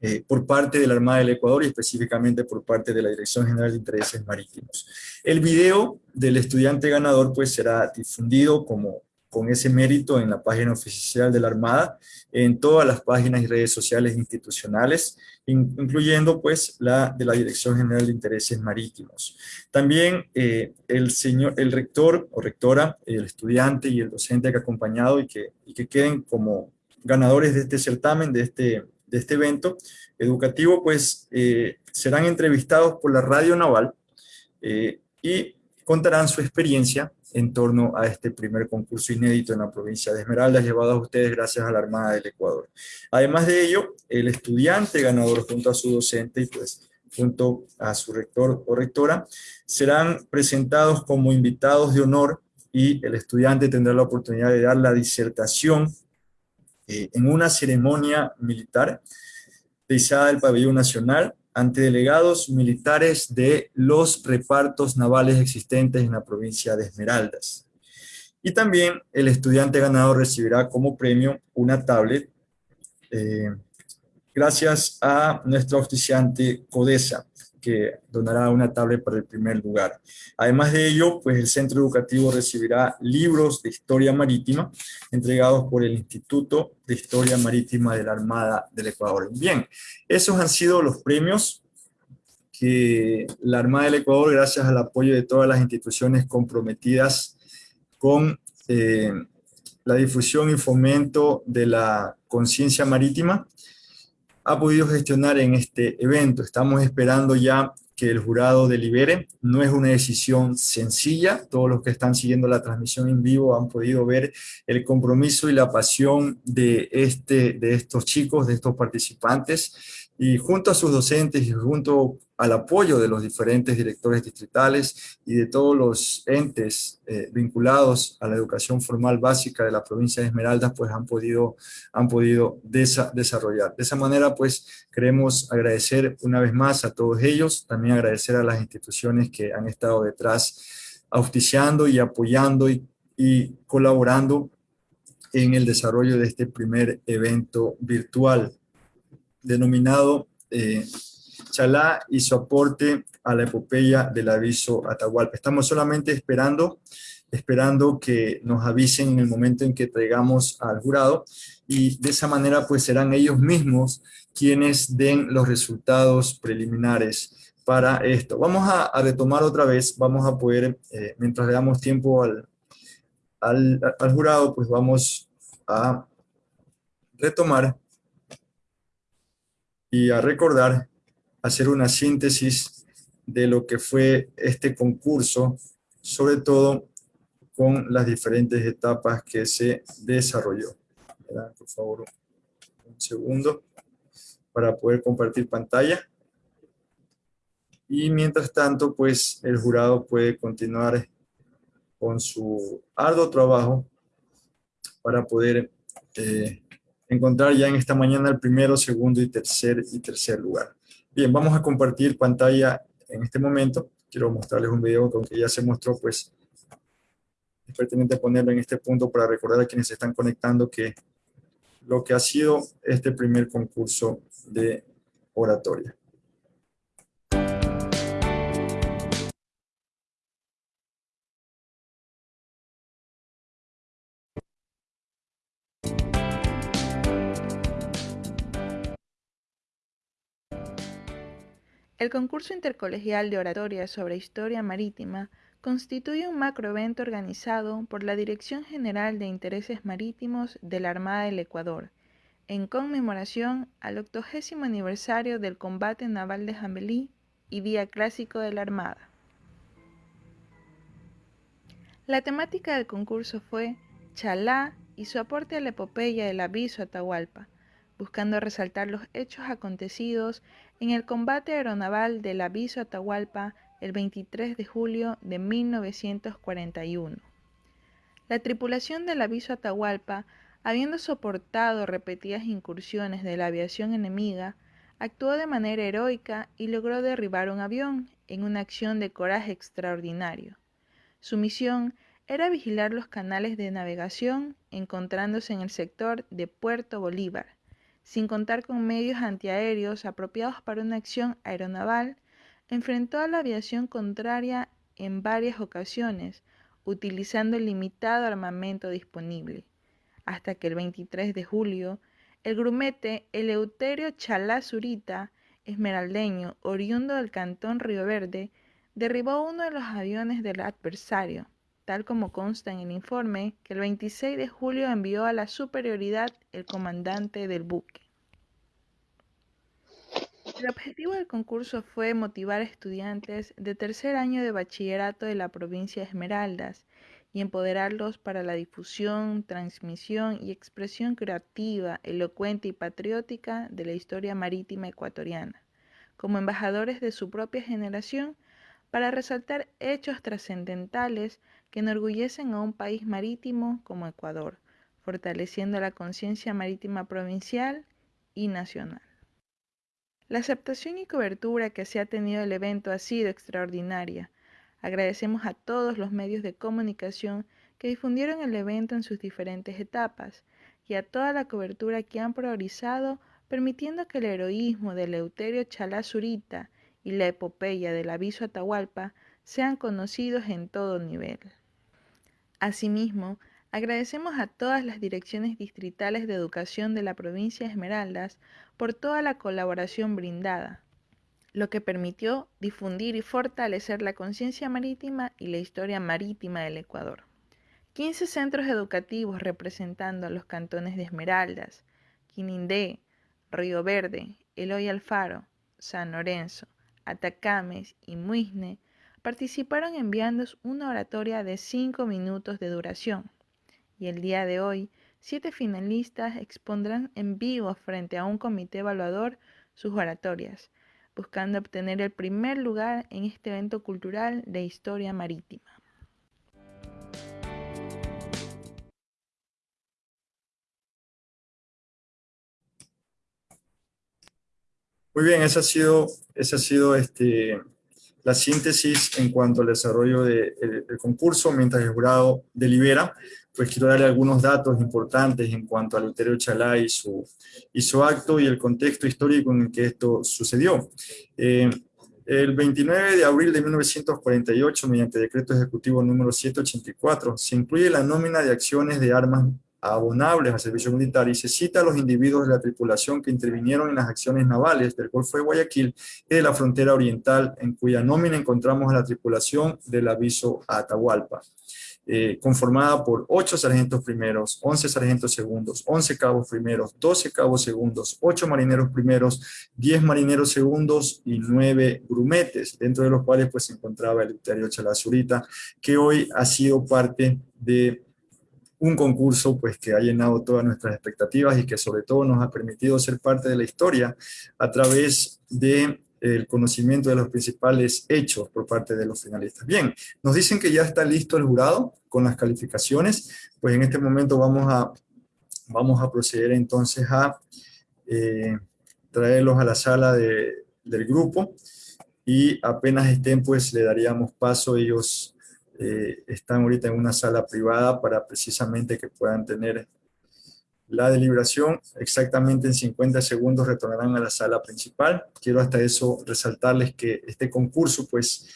[SPEAKER 1] eh, por parte de la Armada del Ecuador y específicamente por parte de la Dirección General de Intereses Marítimos. El video del estudiante ganador pues será difundido como con ese mérito en la página oficial de la Armada, en todas las páginas y redes sociales institucionales, incluyendo pues la de la Dirección General de Intereses Marítimos. También eh, el, señor, el rector o rectora, el estudiante y el docente que ha acompañado y que, y que queden como ganadores de este certamen, de este, de este evento educativo, pues eh, serán entrevistados por la Radio Naval eh, y contarán su experiencia en torno a este primer concurso inédito en la provincia de Esmeraldas, llevado a ustedes gracias a la Armada del Ecuador. Además de ello, el estudiante ganador junto a su docente y pues junto a su rector o rectora, serán presentados como invitados de honor y el estudiante tendrá la oportunidad de dar la disertación eh, en una ceremonia militar de izada del pabellón nacional ante delegados militares de los repartos navales existentes en la provincia de Esmeraldas. Y también el estudiante ganador recibirá como premio una tablet eh, gracias a nuestro oficiante CODESA que donará una tablet para el primer lugar. Además de ello, pues el centro educativo recibirá libros de historia marítima entregados por el Instituto de Historia Marítima de la Armada del Ecuador. Bien, esos han sido los premios que la Armada del Ecuador, gracias al apoyo de todas las instituciones comprometidas con eh, la difusión y fomento de la conciencia marítima, ha podido gestionar en este evento. Estamos esperando ya que el jurado delibere. No es una decisión sencilla. Todos los que están siguiendo la transmisión en vivo han podido ver el compromiso y la pasión de, este, de estos chicos, de estos participantes. Y junto a sus docentes y junto al apoyo de los diferentes directores distritales y de todos los entes eh, vinculados a la educación formal básica de la provincia de Esmeraldas, pues han podido, han podido desarrollar. De esa manera, pues queremos agradecer una vez más a todos ellos, también agradecer a las instituciones que han estado detrás auspiciando y apoyando y, colaborando en el desarrollo de este primer evento virtual denominado eh, Chalá y su aporte a la epopeya del aviso Atahualpa. Estamos solamente esperando, esperando que nos avisen en el momento en que traigamos al jurado y de esa manera pues serán ellos mismos quienes den los resultados preliminares para esto. Vamos a, retomar otra vez, vamos a poder, eh, mientras le damos tiempo al, al, al jurado, pues vamos a retomar y a recordar hacer una síntesis de lo que fue este concurso, sobre todo con las diferentes etapas que se desarrolló. Por favor, un segundo para poder compartir pantalla. y mientras tanto, pues el jurado puede continuar con su arduo trabajo para poder eh, encontrar ya en esta mañana el primero, segundo y tercer, y tercer lugar. Bien, vamos a compartir pantalla en este momento. Quiero mostrarles un video que ya se mostró, pues es pertinente ponerlo en este punto para recordar a quienes se están conectando que lo que ha sido este primer concurso de oratoria.
[SPEAKER 4] El concurso intercolegial de oratoria sobre historia marítima constituye un macroevento organizado por la Dirección General de Intereses Marítimos de la Armada del Ecuador, en conmemoración al octogésimo aniversario del combate naval de Jambelí y Día Clásico de la Armada. La temática del concurso fue Chalá y su aporte a la epopeya del aviso Atahualpa, buscando resaltar los hechos acontecidos en el combate aeronaval del aviso Atahualpa el 23 de julio de 1941. La tripulación del aviso Atahualpa, habiendo soportado repetidas incursiones de la aviación enemiga, actuó de manera heroica y logró derribar un avión en una acción de coraje extraordinario. Su misión era vigilar los canales de navegación encontrándose en el sector de Puerto Bolívar, sin contar con medios antiaéreos apropiados para una acción aeronaval, enfrentó a la aviación contraria en varias ocasiones, utilizando el limitado armamento disponible, hasta que el 23 de julio, el grumete Eleuterio Chalá Zurita, esmeraldeño, oriundo del cantón Río Verde, derribó uno de los aviones del adversario, tal como consta en el informe que el 26 de julio envió a la superioridad el comandante del buque. El objetivo del concurso fue motivar a estudiantes de tercer año de bachillerato de la provincia de Esmeraldas y empoderarlos para la difusión, transmisión y expresión creativa, elocuente y patriótica de la historia marítima ecuatoriana, como embajadores de su propia generación para resaltar hechos trascendentales que enorgullecen a un país marítimo como Ecuador, fortaleciendo la conciencia marítima provincial y nacional. La aceptación y cobertura que se ha tenido el evento ha sido extraordinaria. Agradecemos a todos los medios de comunicación que difundieron el evento en sus diferentes etapas y a toda la cobertura que han priorizado permitiendo que el heroísmo de Leuterio Chalazurita y la epopeya del aviso Atahualpa sean conocidos en todo nivel. Asimismo, agradecemos a todas las direcciones distritales de educación de la provincia de Esmeraldas por toda la colaboración brindada, lo que permitió difundir y fortalecer la conciencia marítima y la historia marítima del Ecuador. 15 centros educativos representando a los cantones de Esmeraldas, Quinindé, Río Verde, Eloy Alfaro, San Lorenzo, Atacames y Muisne participaron enviando una oratoria de 5 minutos de duración. Y el día de hoy, siete finalistas expondrán en vivo frente a un comité evaluador sus oratorias, buscando obtener el primer lugar en este evento cultural de historia marítima.
[SPEAKER 1] Muy bien, esa ha sido, esa ha sido este, la síntesis en cuanto al desarrollo del concurso mientras el jurado delibera, pues quiero darle algunos datos importantes en cuanto al Luterio Chalá y su, y su acto y el contexto histórico en el que esto sucedió. Eh, el 29 de abril de 1948, mediante decreto ejecutivo número 784, se incluye la nómina de acciones de armas abonables al servicio militar y se cita a los individuos de la tripulación que intervinieron en las acciones navales del Golfo de Guayaquil y de la frontera oriental, en cuya nómina encontramos a la tripulación del aviso Atahualpa, eh, conformada por 8 sargentos primeros, 11 sargentos segundos, 11 cabos primeros, 12 cabos segundos, 8 marineros primeros, 10 marineros segundos y 9 grumetes, dentro de los cuales pues se encontraba el Euterio Chalazurita, que hoy ha sido parte de un concurso pues que ha llenado todas nuestras expectativas y que sobre todo nos ha permitido ser parte de la historia a través de el conocimiento de los principales hechos por parte de los finalistas. Bien, nos dicen que ya está listo el jurado con las calificaciones, pues en este momento vamos a, vamos a proceder entonces a eh, traerlos a la sala de, del grupo y apenas estén pues le daríamos paso, ellos eh, están ahorita en una sala privada para precisamente que puedan tener la deliberación, exactamente en 50 segundos retornarán a la sala principal. Quiero hasta eso resaltarles que este concurso pues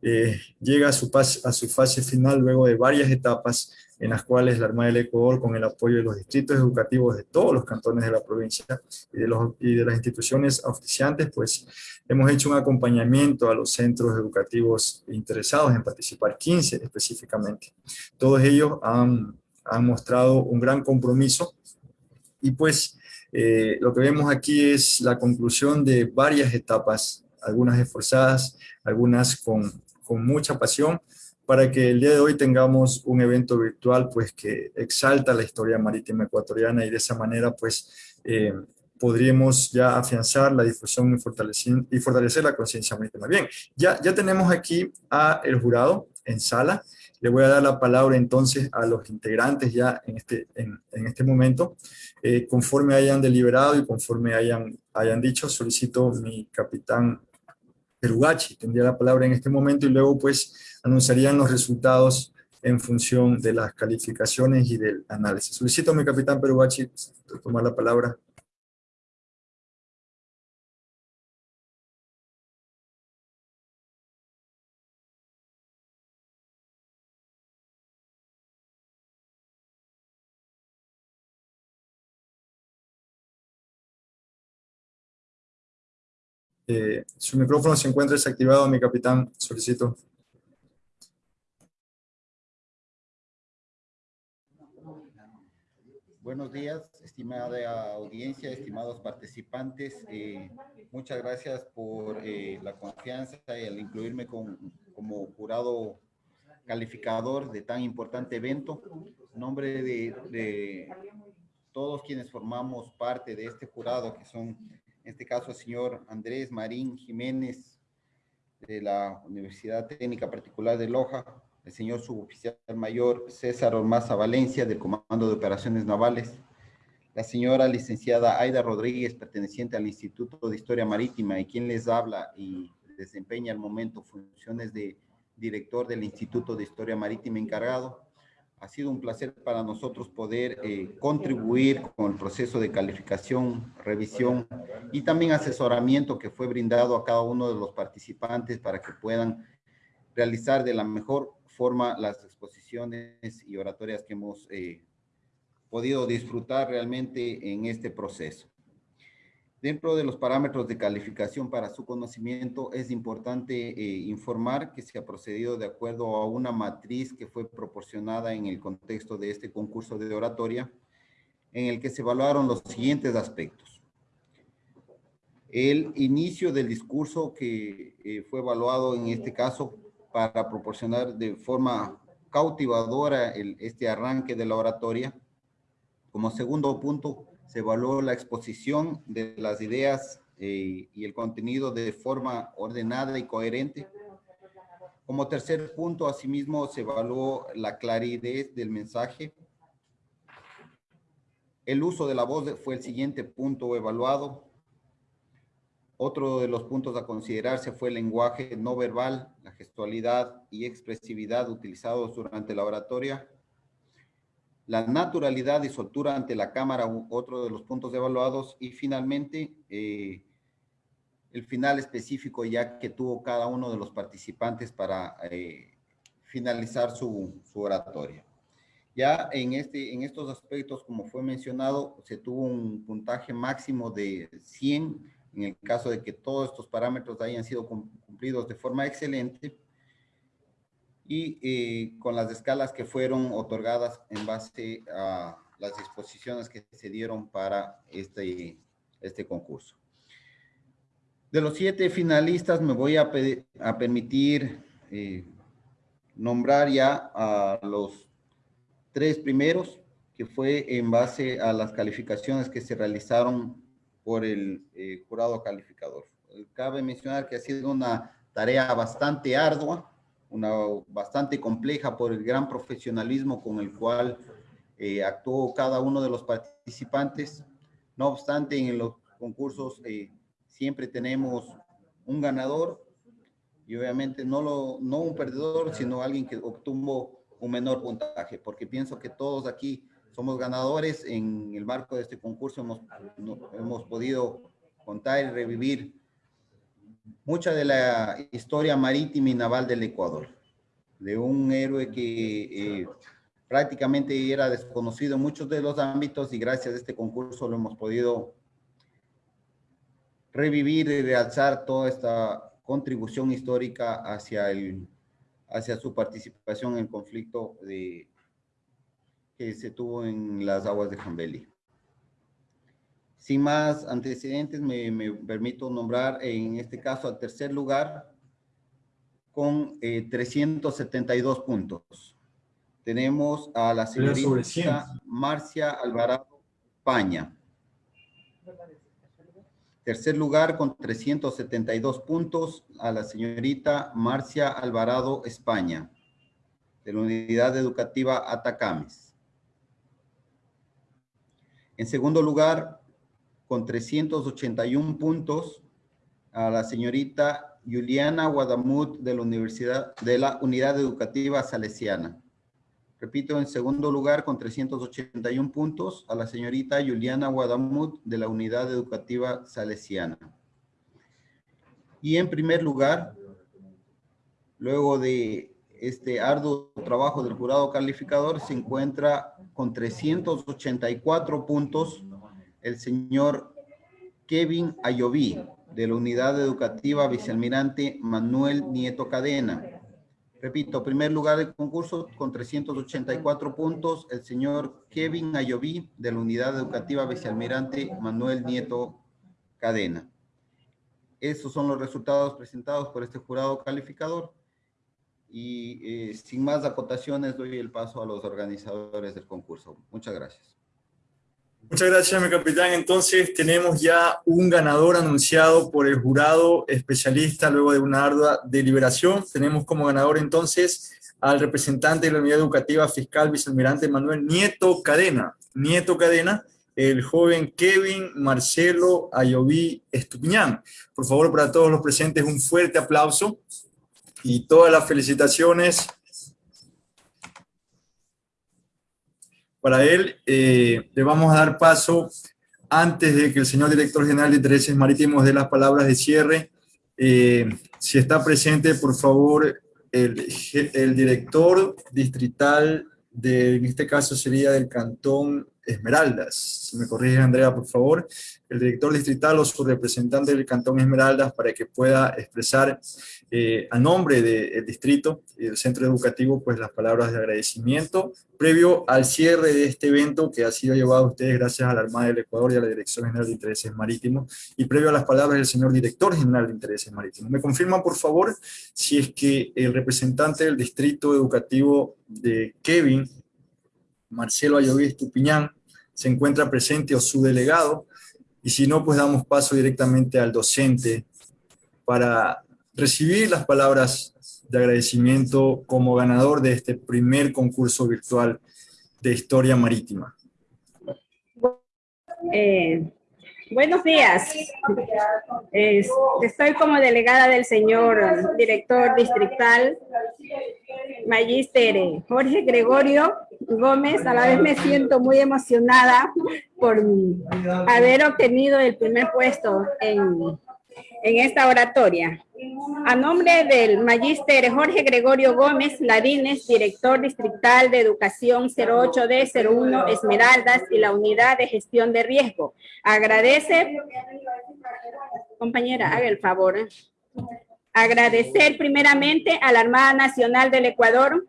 [SPEAKER 1] eh, llega a su, a su fase final luego de varias etapas en las cuales la Armada del Ecuador, con el apoyo de los distritos educativos de todos los cantones de la provincia y de, los, y de las instituciones auspiciantes, pues hemos hecho un acompañamiento a los centros educativos interesados en participar, 15 específicamente. Todos ellos han, han mostrado un gran compromiso y pues eh, lo que vemos aquí es la conclusión de varias etapas, algunas esforzadas, algunas con, con mucha pasión, para que el día de hoy tengamos un evento virtual pues que exalta la historia marítima ecuatoriana y de esa manera pues eh, podríamos ya afianzar la difusión y fortalecer, la conciencia marítima. Bien, ya, ya tenemos aquí a el jurado en sala, le voy a dar la palabra entonces a los integrantes ya en este, en, en este momento. Eh, conforme hayan deliberado y conforme hayan, hayan dicho, solicito mi capitán Perugachi, tendría la palabra en este momento y luego pues anunciarían los resultados en función de las calificaciones y del análisis. Solicito a mi capitán Perugachi tomar la palabra. Eh, su micrófono se encuentra desactivado, mi capitán, solicito.
[SPEAKER 16] Buenos días, estimada audiencia, estimados participantes. Eh, muchas gracias por eh, la confianza y al incluirme como jurado calificador de tan importante evento. En nombre de, de todos quienes formamos parte de este jurado, que son en este caso el señor Andrés Marín Jiménez de la Universidad Técnica Particular de Loja, el señor suboficial mayor César Ormaza Valencia del Comando de Operaciones Navales, la señora licenciada Aida Rodríguez, perteneciente al Instituto de Historia Marítima y quien les habla y desempeña al momento funciones de director del Instituto de Historia Marítima encargado, ha sido un placer para nosotros poder eh, contribuir con el proceso de calificación, revisión y también asesoramiento que fue brindado a cada uno de los participantes para que puedan realizar de la mejor forma las exposiciones y oratorias que hemos eh, podido disfrutar realmente en este proceso. Dentro de los parámetros de calificación para su conocimiento, es importante eh, informar que se ha procedido de acuerdo a una matriz que fue proporcionada en el contexto de este concurso de oratoria, en el que se evaluaron los siguientes aspectos. El inicio del discurso que eh, fue evaluado en este caso para proporcionar de forma cautivadora este arranque de la oratoria. Como segundo punto, se evaluó la exposición de las ideas eh, y el contenido de forma ordenada y coherente. Como tercer punto, asimismo, se evaluó la claridad del mensaje. El uso de la voz fue el siguiente punto evaluado. Otro de los puntos a considerarse fue el lenguaje no verbal, la gestualidad y expresividad utilizados durante la oratoria la naturalidad y soltura ante la cámara, otro de los puntos evaluados, y finalmente eh, el final específico ya que tuvo cada uno de los participantes para eh, finalizar su, su, oratoria. Ya en, este, en estos aspectos, como fue mencionado, se tuvo un puntaje máximo de 100 en el caso de que todos estos parámetros hayan sido cumplidos de forma excelente y eh, con las escalas que fueron otorgadas en base a las disposiciones que se dieron para este, este concurso. De los siete finalistas me voy a, a permitir eh, nombrar ya a los tres primeros, que fue en base a las calificaciones que se realizaron por el eh, jurado calificador. cabe mencionar que ha sido una tarea bastante ardua, una bastante compleja por el gran profesionalismo con el cual eh, actuó cada uno de los participantes. No obstante, en los concursos eh, siempre tenemos un ganador y obviamente no, lo, no un perdedor, sino alguien que obtuvo un menor puntaje, porque pienso que todos aquí somos ganadores. En el marco de este concurso hemos, hemos podido contar y revivir mucha de la historia marítima y naval del Ecuador, de un héroe que eh, prácticamente era desconocido en muchos de los ámbitos y gracias a este concurso lo hemos podido revivir y realzar toda esta contribución histórica hacia, el, hacia su participación en el conflicto que se tuvo en las aguas de Jambeli. Sin más antecedentes, me, me, permito nombrar en este caso al tercer lugar con eh, 372 puntos. Tenemos a la señorita Marcia Alvarado Paña. Tercer lugar con 372 puntos a la señorita Marcia Alvarado España, de la Unidad Educativa Atacames. En segundo lugar, con 381 puntos, a la señorita Juliana Guadamut de la Universidad de la Unidad Educativa Salesiana. Repito, en segundo lugar, con 381 puntos, a la señorita Juliana Guadamut de la Unidad Educativa Salesiana. Y en primer lugar, luego de este arduo trabajo del jurado calificador, se encuentra con 384 puntos el señor Kevin Ayoví, de la Unidad Educativa Vicealmirante Manuel Nieto Cadena. Repito, primer lugar del concurso con 384 puntos, el señor Kevin Ayoví de la Unidad Educativa Vicealmirante Manuel Nieto Cadena. Estos son los resultados presentados por este jurado calificador. Y eh, sin más acotaciones, doy el paso a los organizadores del concurso. Muchas gracias.
[SPEAKER 1] Muchas gracias, mi capitán. Entonces, tenemos ya un ganador anunciado por el jurado especialista luego de una ardua deliberación. Tenemos como ganador entonces al representante de la Unidad Educativa Fiscal Vicealmirante Manuel Nieto Cadena. Nieto Cadena, el joven Kevin Marcelo Ayoví Estupiñán. Por favor, para todos los presentes, un fuerte aplauso y todas las felicitaciones para él. Eh, le vamos a dar paso, antes de que el señor director general de Intereses Marítimos dé las palabras de cierre, eh, si está presente, por favor, el, el director distrital, de, en este caso sería del cantón Esmeraldas. Si me corrige Andrea, por favor. El director distrital o su representante del Cantón Esmeraldas para que pueda expresar eh, a nombre del distrito y del centro educativo pues las palabras de agradecimiento previo al cierre de este evento que ha sido llevado a ustedes gracias a la Armada del Ecuador y a la Dirección General de Intereses Marítimos y previo a las palabras del señor director general de Intereses Marítimos. ¿Me confirman por favor si es que el representante del distrito educativo de Kevin Marcelo Ayoví Estupiñán, se encuentra presente o su delegado, y si no, pues damos paso directamente al docente para recibir las palabras de agradecimiento como ganador de este primer concurso virtual de historia marítima.
[SPEAKER 17] Eh, buenos días. estoy como delegada del señor director distrital, Magíster Jorge Gregorio Gómez, a la vez me siento muy emocionada por haber obtenido el primer puesto en, en esta oratoria. A nombre del magíster Jorge Gregorio Gómez Ladines, director distrital de Educación 08D01 Esmeraldas y la Unidad de Gestión de Riesgo, agradece, compañera, haga el favor, agradecer primeramente a la Armada Nacional del Ecuador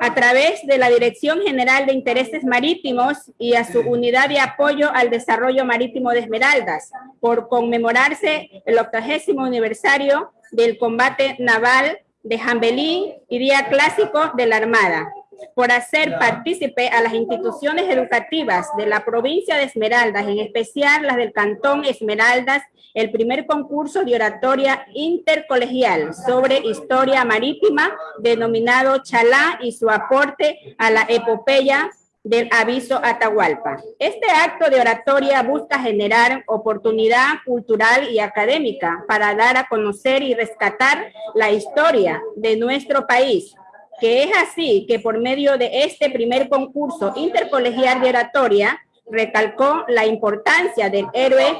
[SPEAKER 17] a través de la Dirección General de Intereses Marítimos y a su Unidad de Apoyo al Desarrollo Marítimo de Esmeraldas, por conmemorarse el octagésimo aniversario del combate naval de Jambelí y Día Clásico de la Armada. Por hacer partícipe a las instituciones educativas de la provincia de Esmeraldas, en especial las del Cantón Esmeraldas, el primer concurso de oratoria intercolegial sobre historia marítima denominado Chalá y su aporte a la epopeya del aviso Atahualpa. Este acto de oratoria busca generar oportunidad cultural y académica para dar a conocer y rescatar la historia de nuestro país, que es así que por medio de este primer concurso intercolegial de oratoria, recalcó la importancia del héroe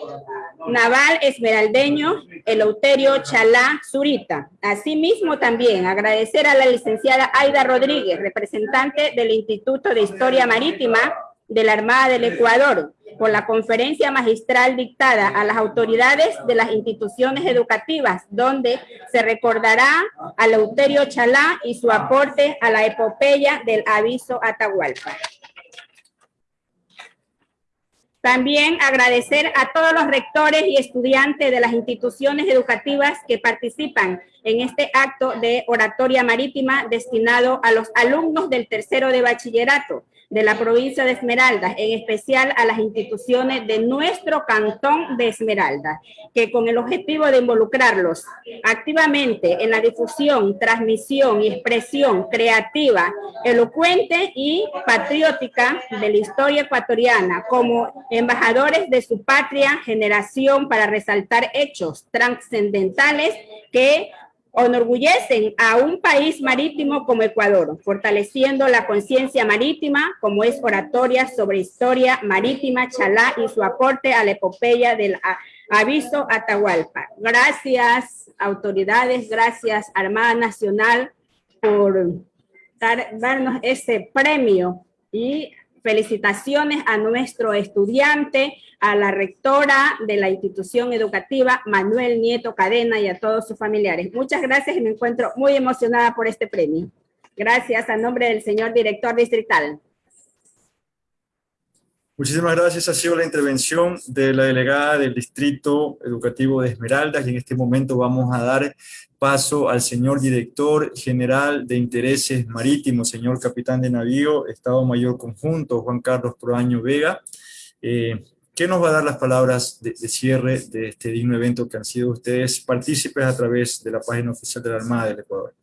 [SPEAKER 17] naval esmeraldeño Eleuterio Chalá Zurita. Asimismo también agradecer a la licenciada Aida Rodríguez, representante del Instituto de Historia Marítima de la Armada del Ecuador, por la conferencia magistral dictada a las autoridades de las instituciones educativas, donde se recordará a Eleuterio Chalá y su aporte a la epopeya del aviso Atahualpa. También agradecer a todos los rectores y estudiantes de las instituciones educativas que participan en este acto de oratoria marítima destinado a los alumnos del tercero de bachillerato de la provincia de Esmeraldas, en especial a las instituciones de nuestro cantón de Esmeraldas, que con el objetivo de involucrarlos activamente en la difusión, transmisión y expresión creativa, elocuente y patriótica de la historia ecuatoriana, como embajadores de su patria generación para resaltar hechos trascendentales que enorgullecen a un país marítimo como Ecuador, fortaleciendo la conciencia marítima como es oratoria sobre historia marítima Chalá y su aporte a la epopeya del aviso Atahualpa. Gracias autoridades, gracias Armada Nacional por darnos ese premio y Felicitaciones a nuestro estudiante, a la rectora de la institución educativa, Manuel Nieto Cadena, y a todos sus familiares. Muchas gracias y me encuentro muy emocionada por este premio. Gracias a nombre del señor director distrital.
[SPEAKER 1] Muchísimas gracias. Ha sido la intervención de la delegada del Distrito Educativo de Esmeraldas y en este momento vamos a dar paso al señor director general de intereses marítimos, señor capitán de navío, Estado Mayor Conjunto, Juan Carlos Proaño Vega, eh, que nos va a dar las palabras de, de, cierre de este digno evento que han sido ustedes partícipes a través de la página oficial de la Armada del Ecuador.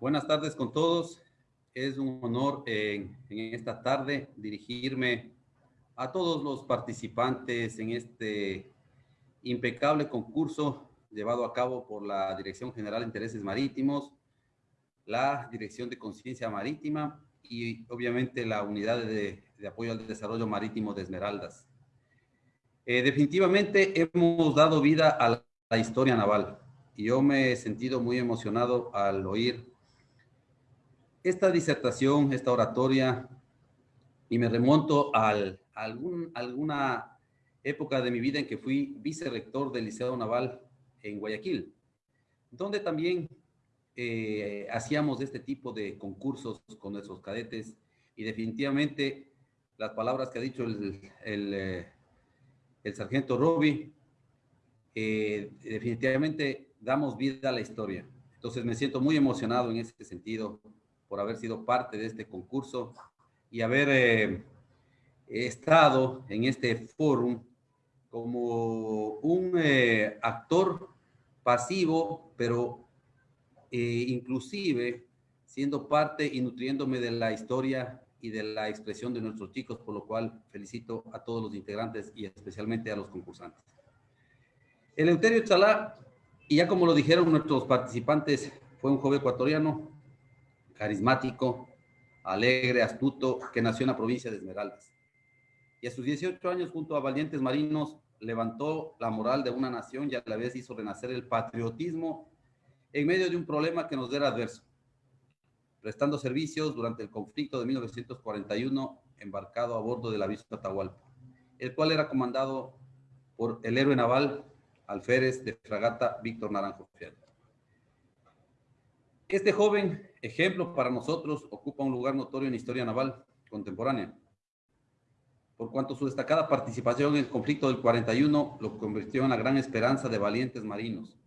[SPEAKER 18] Buenas tardes con todos. Es un honor en, en, esta tarde dirigirme a todos los participantes en este impecable concurso llevado a cabo por la Dirección General de Intereses Marítimos, la Dirección de Conciencia Marítima y obviamente la Unidad de, de, Apoyo al Desarrollo Marítimo de Esmeraldas. Eh, definitivamente hemos dado vida a la, la historia naval y yo me he sentido muy emocionado al oír esta disertación, esta oratoria, y me remonto al, a algún, alguna época de mi vida en que fui vicerrector del Liceo Naval en Guayaquil, donde también eh, hacíamos este tipo de concursos con nuestros cadetes y definitivamente las palabras que ha dicho el, el, eh, el sargento Roby, eh, definitivamente damos vida a la historia. Entonces me siento muy emocionado en ese sentido por haber sido parte de este concurso y haber eh, estado en este foro como un eh, actor pasivo, pero eh, inclusive siendo parte y nutriéndome de la historia y de la expresión de nuestros chicos, por lo cual felicito a todos los integrantes y especialmente a los concursantes. El Eleuterio Chalá, y ya como lo dijeron nuestros participantes, fue un joven ecuatoriano carismático, alegre, astuto, que nació en la provincia de Esmeraldas. Y a sus 18 años, junto a valientes marinos, levantó la moral de una nación y a la vez hizo renacer el patriotismo en medio de un problema que nos era adverso, prestando servicios durante el conflicto de 1941, embarcado a bordo del aviso Atahualpa, el cual era comandado por el héroe naval alférez de fragata Víctor Naranjo Fiel. Este joven ejemplo para nosotros ocupa un lugar notorio en la historia naval contemporánea, por cuanto su destacada participación en el conflicto del 41 lo convirtió en la gran esperanza de valientes marinos,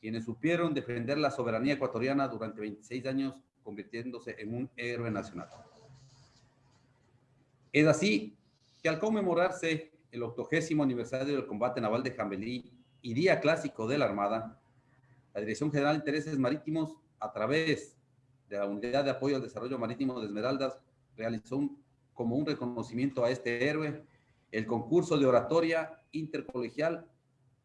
[SPEAKER 18] quienes supieron defender la soberanía ecuatoriana durante 26 años, convirtiéndose en un héroe nacional. Es así que al conmemorarse el octogésimo aniversario del combate naval de Jambelí y día clásico de la Armada, la Dirección General de Intereses Marítimos, a través la Unidad de Apoyo al Desarrollo Marítimo de Esmeraldas, realizó como un reconocimiento a este héroe, el concurso de oratoria intercolegial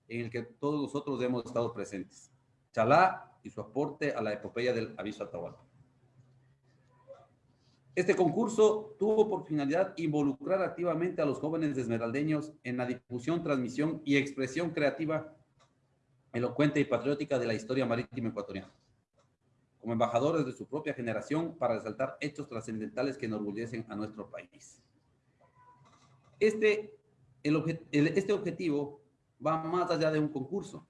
[SPEAKER 18] en el que todos nosotros hemos estado presentes. Chalá y su aporte a la epopeya del aviso Atahualpa. Este concurso tuvo por finalidad involucrar activamente a los jóvenes esmeraldeños en la difusión, transmisión y expresión creativa, elocuente y patriótica de la historia marítima ecuatoriana como embajadores de su propia generación para resaltar hechos trascendentales que enorgullecen a nuestro país. Este, este objetivo va más allá de un concurso.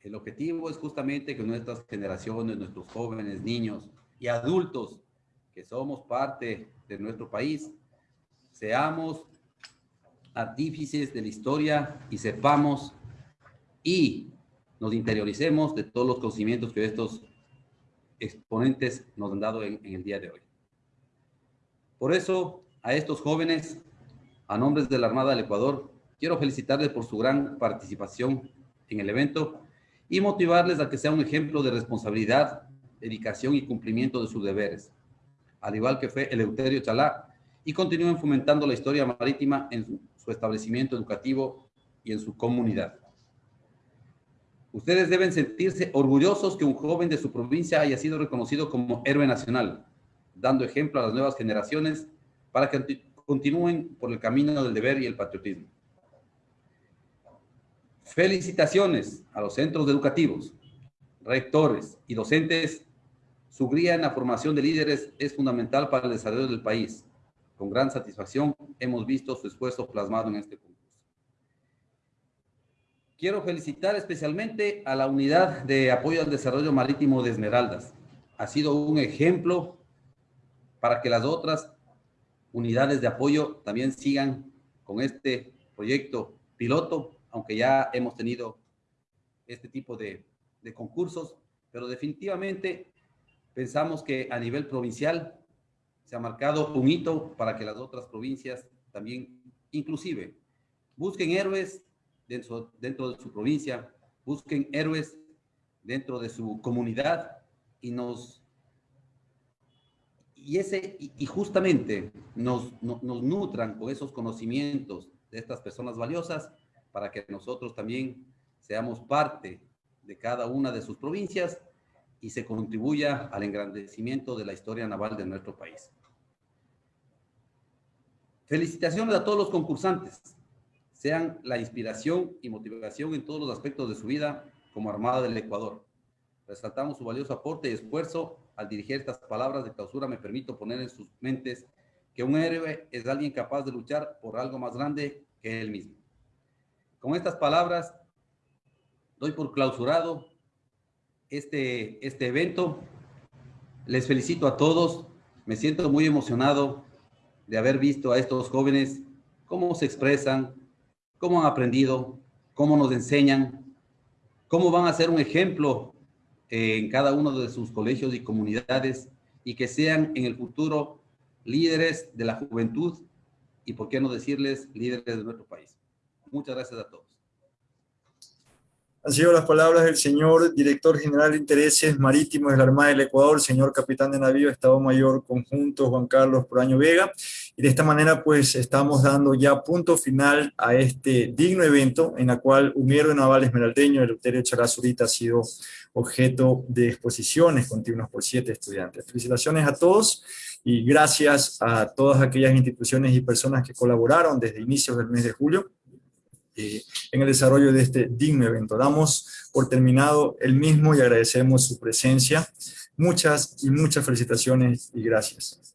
[SPEAKER 18] El objetivo es justamente que nuestras generaciones, nuestros jóvenes, niños y adultos que somos parte de nuestro país, seamos artífices de la historia y sepamos y nos interioricemos de todos los conocimientos que estos exponentes nos han dado en, el día de hoy. Por eso, a estos jóvenes, a nombres de la Armada del Ecuador, quiero felicitarles por su gran participación en el evento y motivarles a que sea un ejemplo de responsabilidad, dedicación y cumplimiento de sus deberes, al igual que fue Eleuterio Chalá, y continúen fomentando la historia marítima en su establecimiento educativo y en su comunidad. Ustedes deben sentirse orgullosos que un joven de su provincia haya sido reconocido como héroe nacional, dando ejemplo a las nuevas generaciones para que continúen por el camino del deber y el patriotismo. Felicitaciones a los centros educativos, rectores y docentes. Su guía en la formación de líderes es fundamental para el desarrollo del país. Con gran satisfacción hemos visto su esfuerzo plasmado en este punto. Quiero felicitar especialmente a la Unidad de Apoyo al Desarrollo Marítimo de Esmeraldas. Ha sido un ejemplo para que las otras unidades de apoyo también sigan con este proyecto piloto, aunque ya hemos tenido este tipo de, de concursos, pero definitivamente pensamos que a nivel provincial se ha marcado un hito para que las otras provincias también, inclusive, busquen héroes dentro, dentro de su provincia, busquen héroes dentro de su comunidad y nos y ese y, justamente nos, nos, nutran con esos conocimientos de estas personas valiosas para que nosotros también seamos parte de cada una de sus provincias y se contribuya al engrandecimiento de la historia naval de nuestro país. Felicitaciones a todos los concursantes sean la inspiración y motivación en todos los aspectos de su vida como Armada del Ecuador. Resaltamos su valioso aporte y esfuerzo al dirigir estas palabras de clausura. Me permito poner en sus mentes que un héroe es alguien capaz de luchar por algo más grande que él mismo. Con estas palabras, doy por clausurado este, este evento. Les felicito a todos. Me siento muy emocionado de haber visto a estos jóvenes cómo se expresan, cómo han aprendido, cómo nos enseñan, cómo van a ser un ejemplo en cada uno de sus colegios y comunidades y que sean en el futuro líderes de la juventud y, por qué no decirles, líderes de nuestro país. Muchas gracias a todos.
[SPEAKER 1] Han sido las palabras del señor Director General de Intereses Marítimos de la Armada del Ecuador, señor Capitán de Navío, Estado Mayor Conjunto Juan Carlos Proaño Vega. Y de esta manera pues estamos dando ya punto final a este digno evento en el cual un héroe naval esmeraldeño, el Euterio Charazurita, ha sido objeto de exposiciones continuas por siete estudiantes. Felicitaciones a todos y gracias a todas aquellas instituciones y personas que colaboraron desde inicios del mes de julio eh, en el desarrollo de este digno evento. Damos por terminado el mismo y agradecemos su presencia. Muchas y muchas felicitaciones y gracias.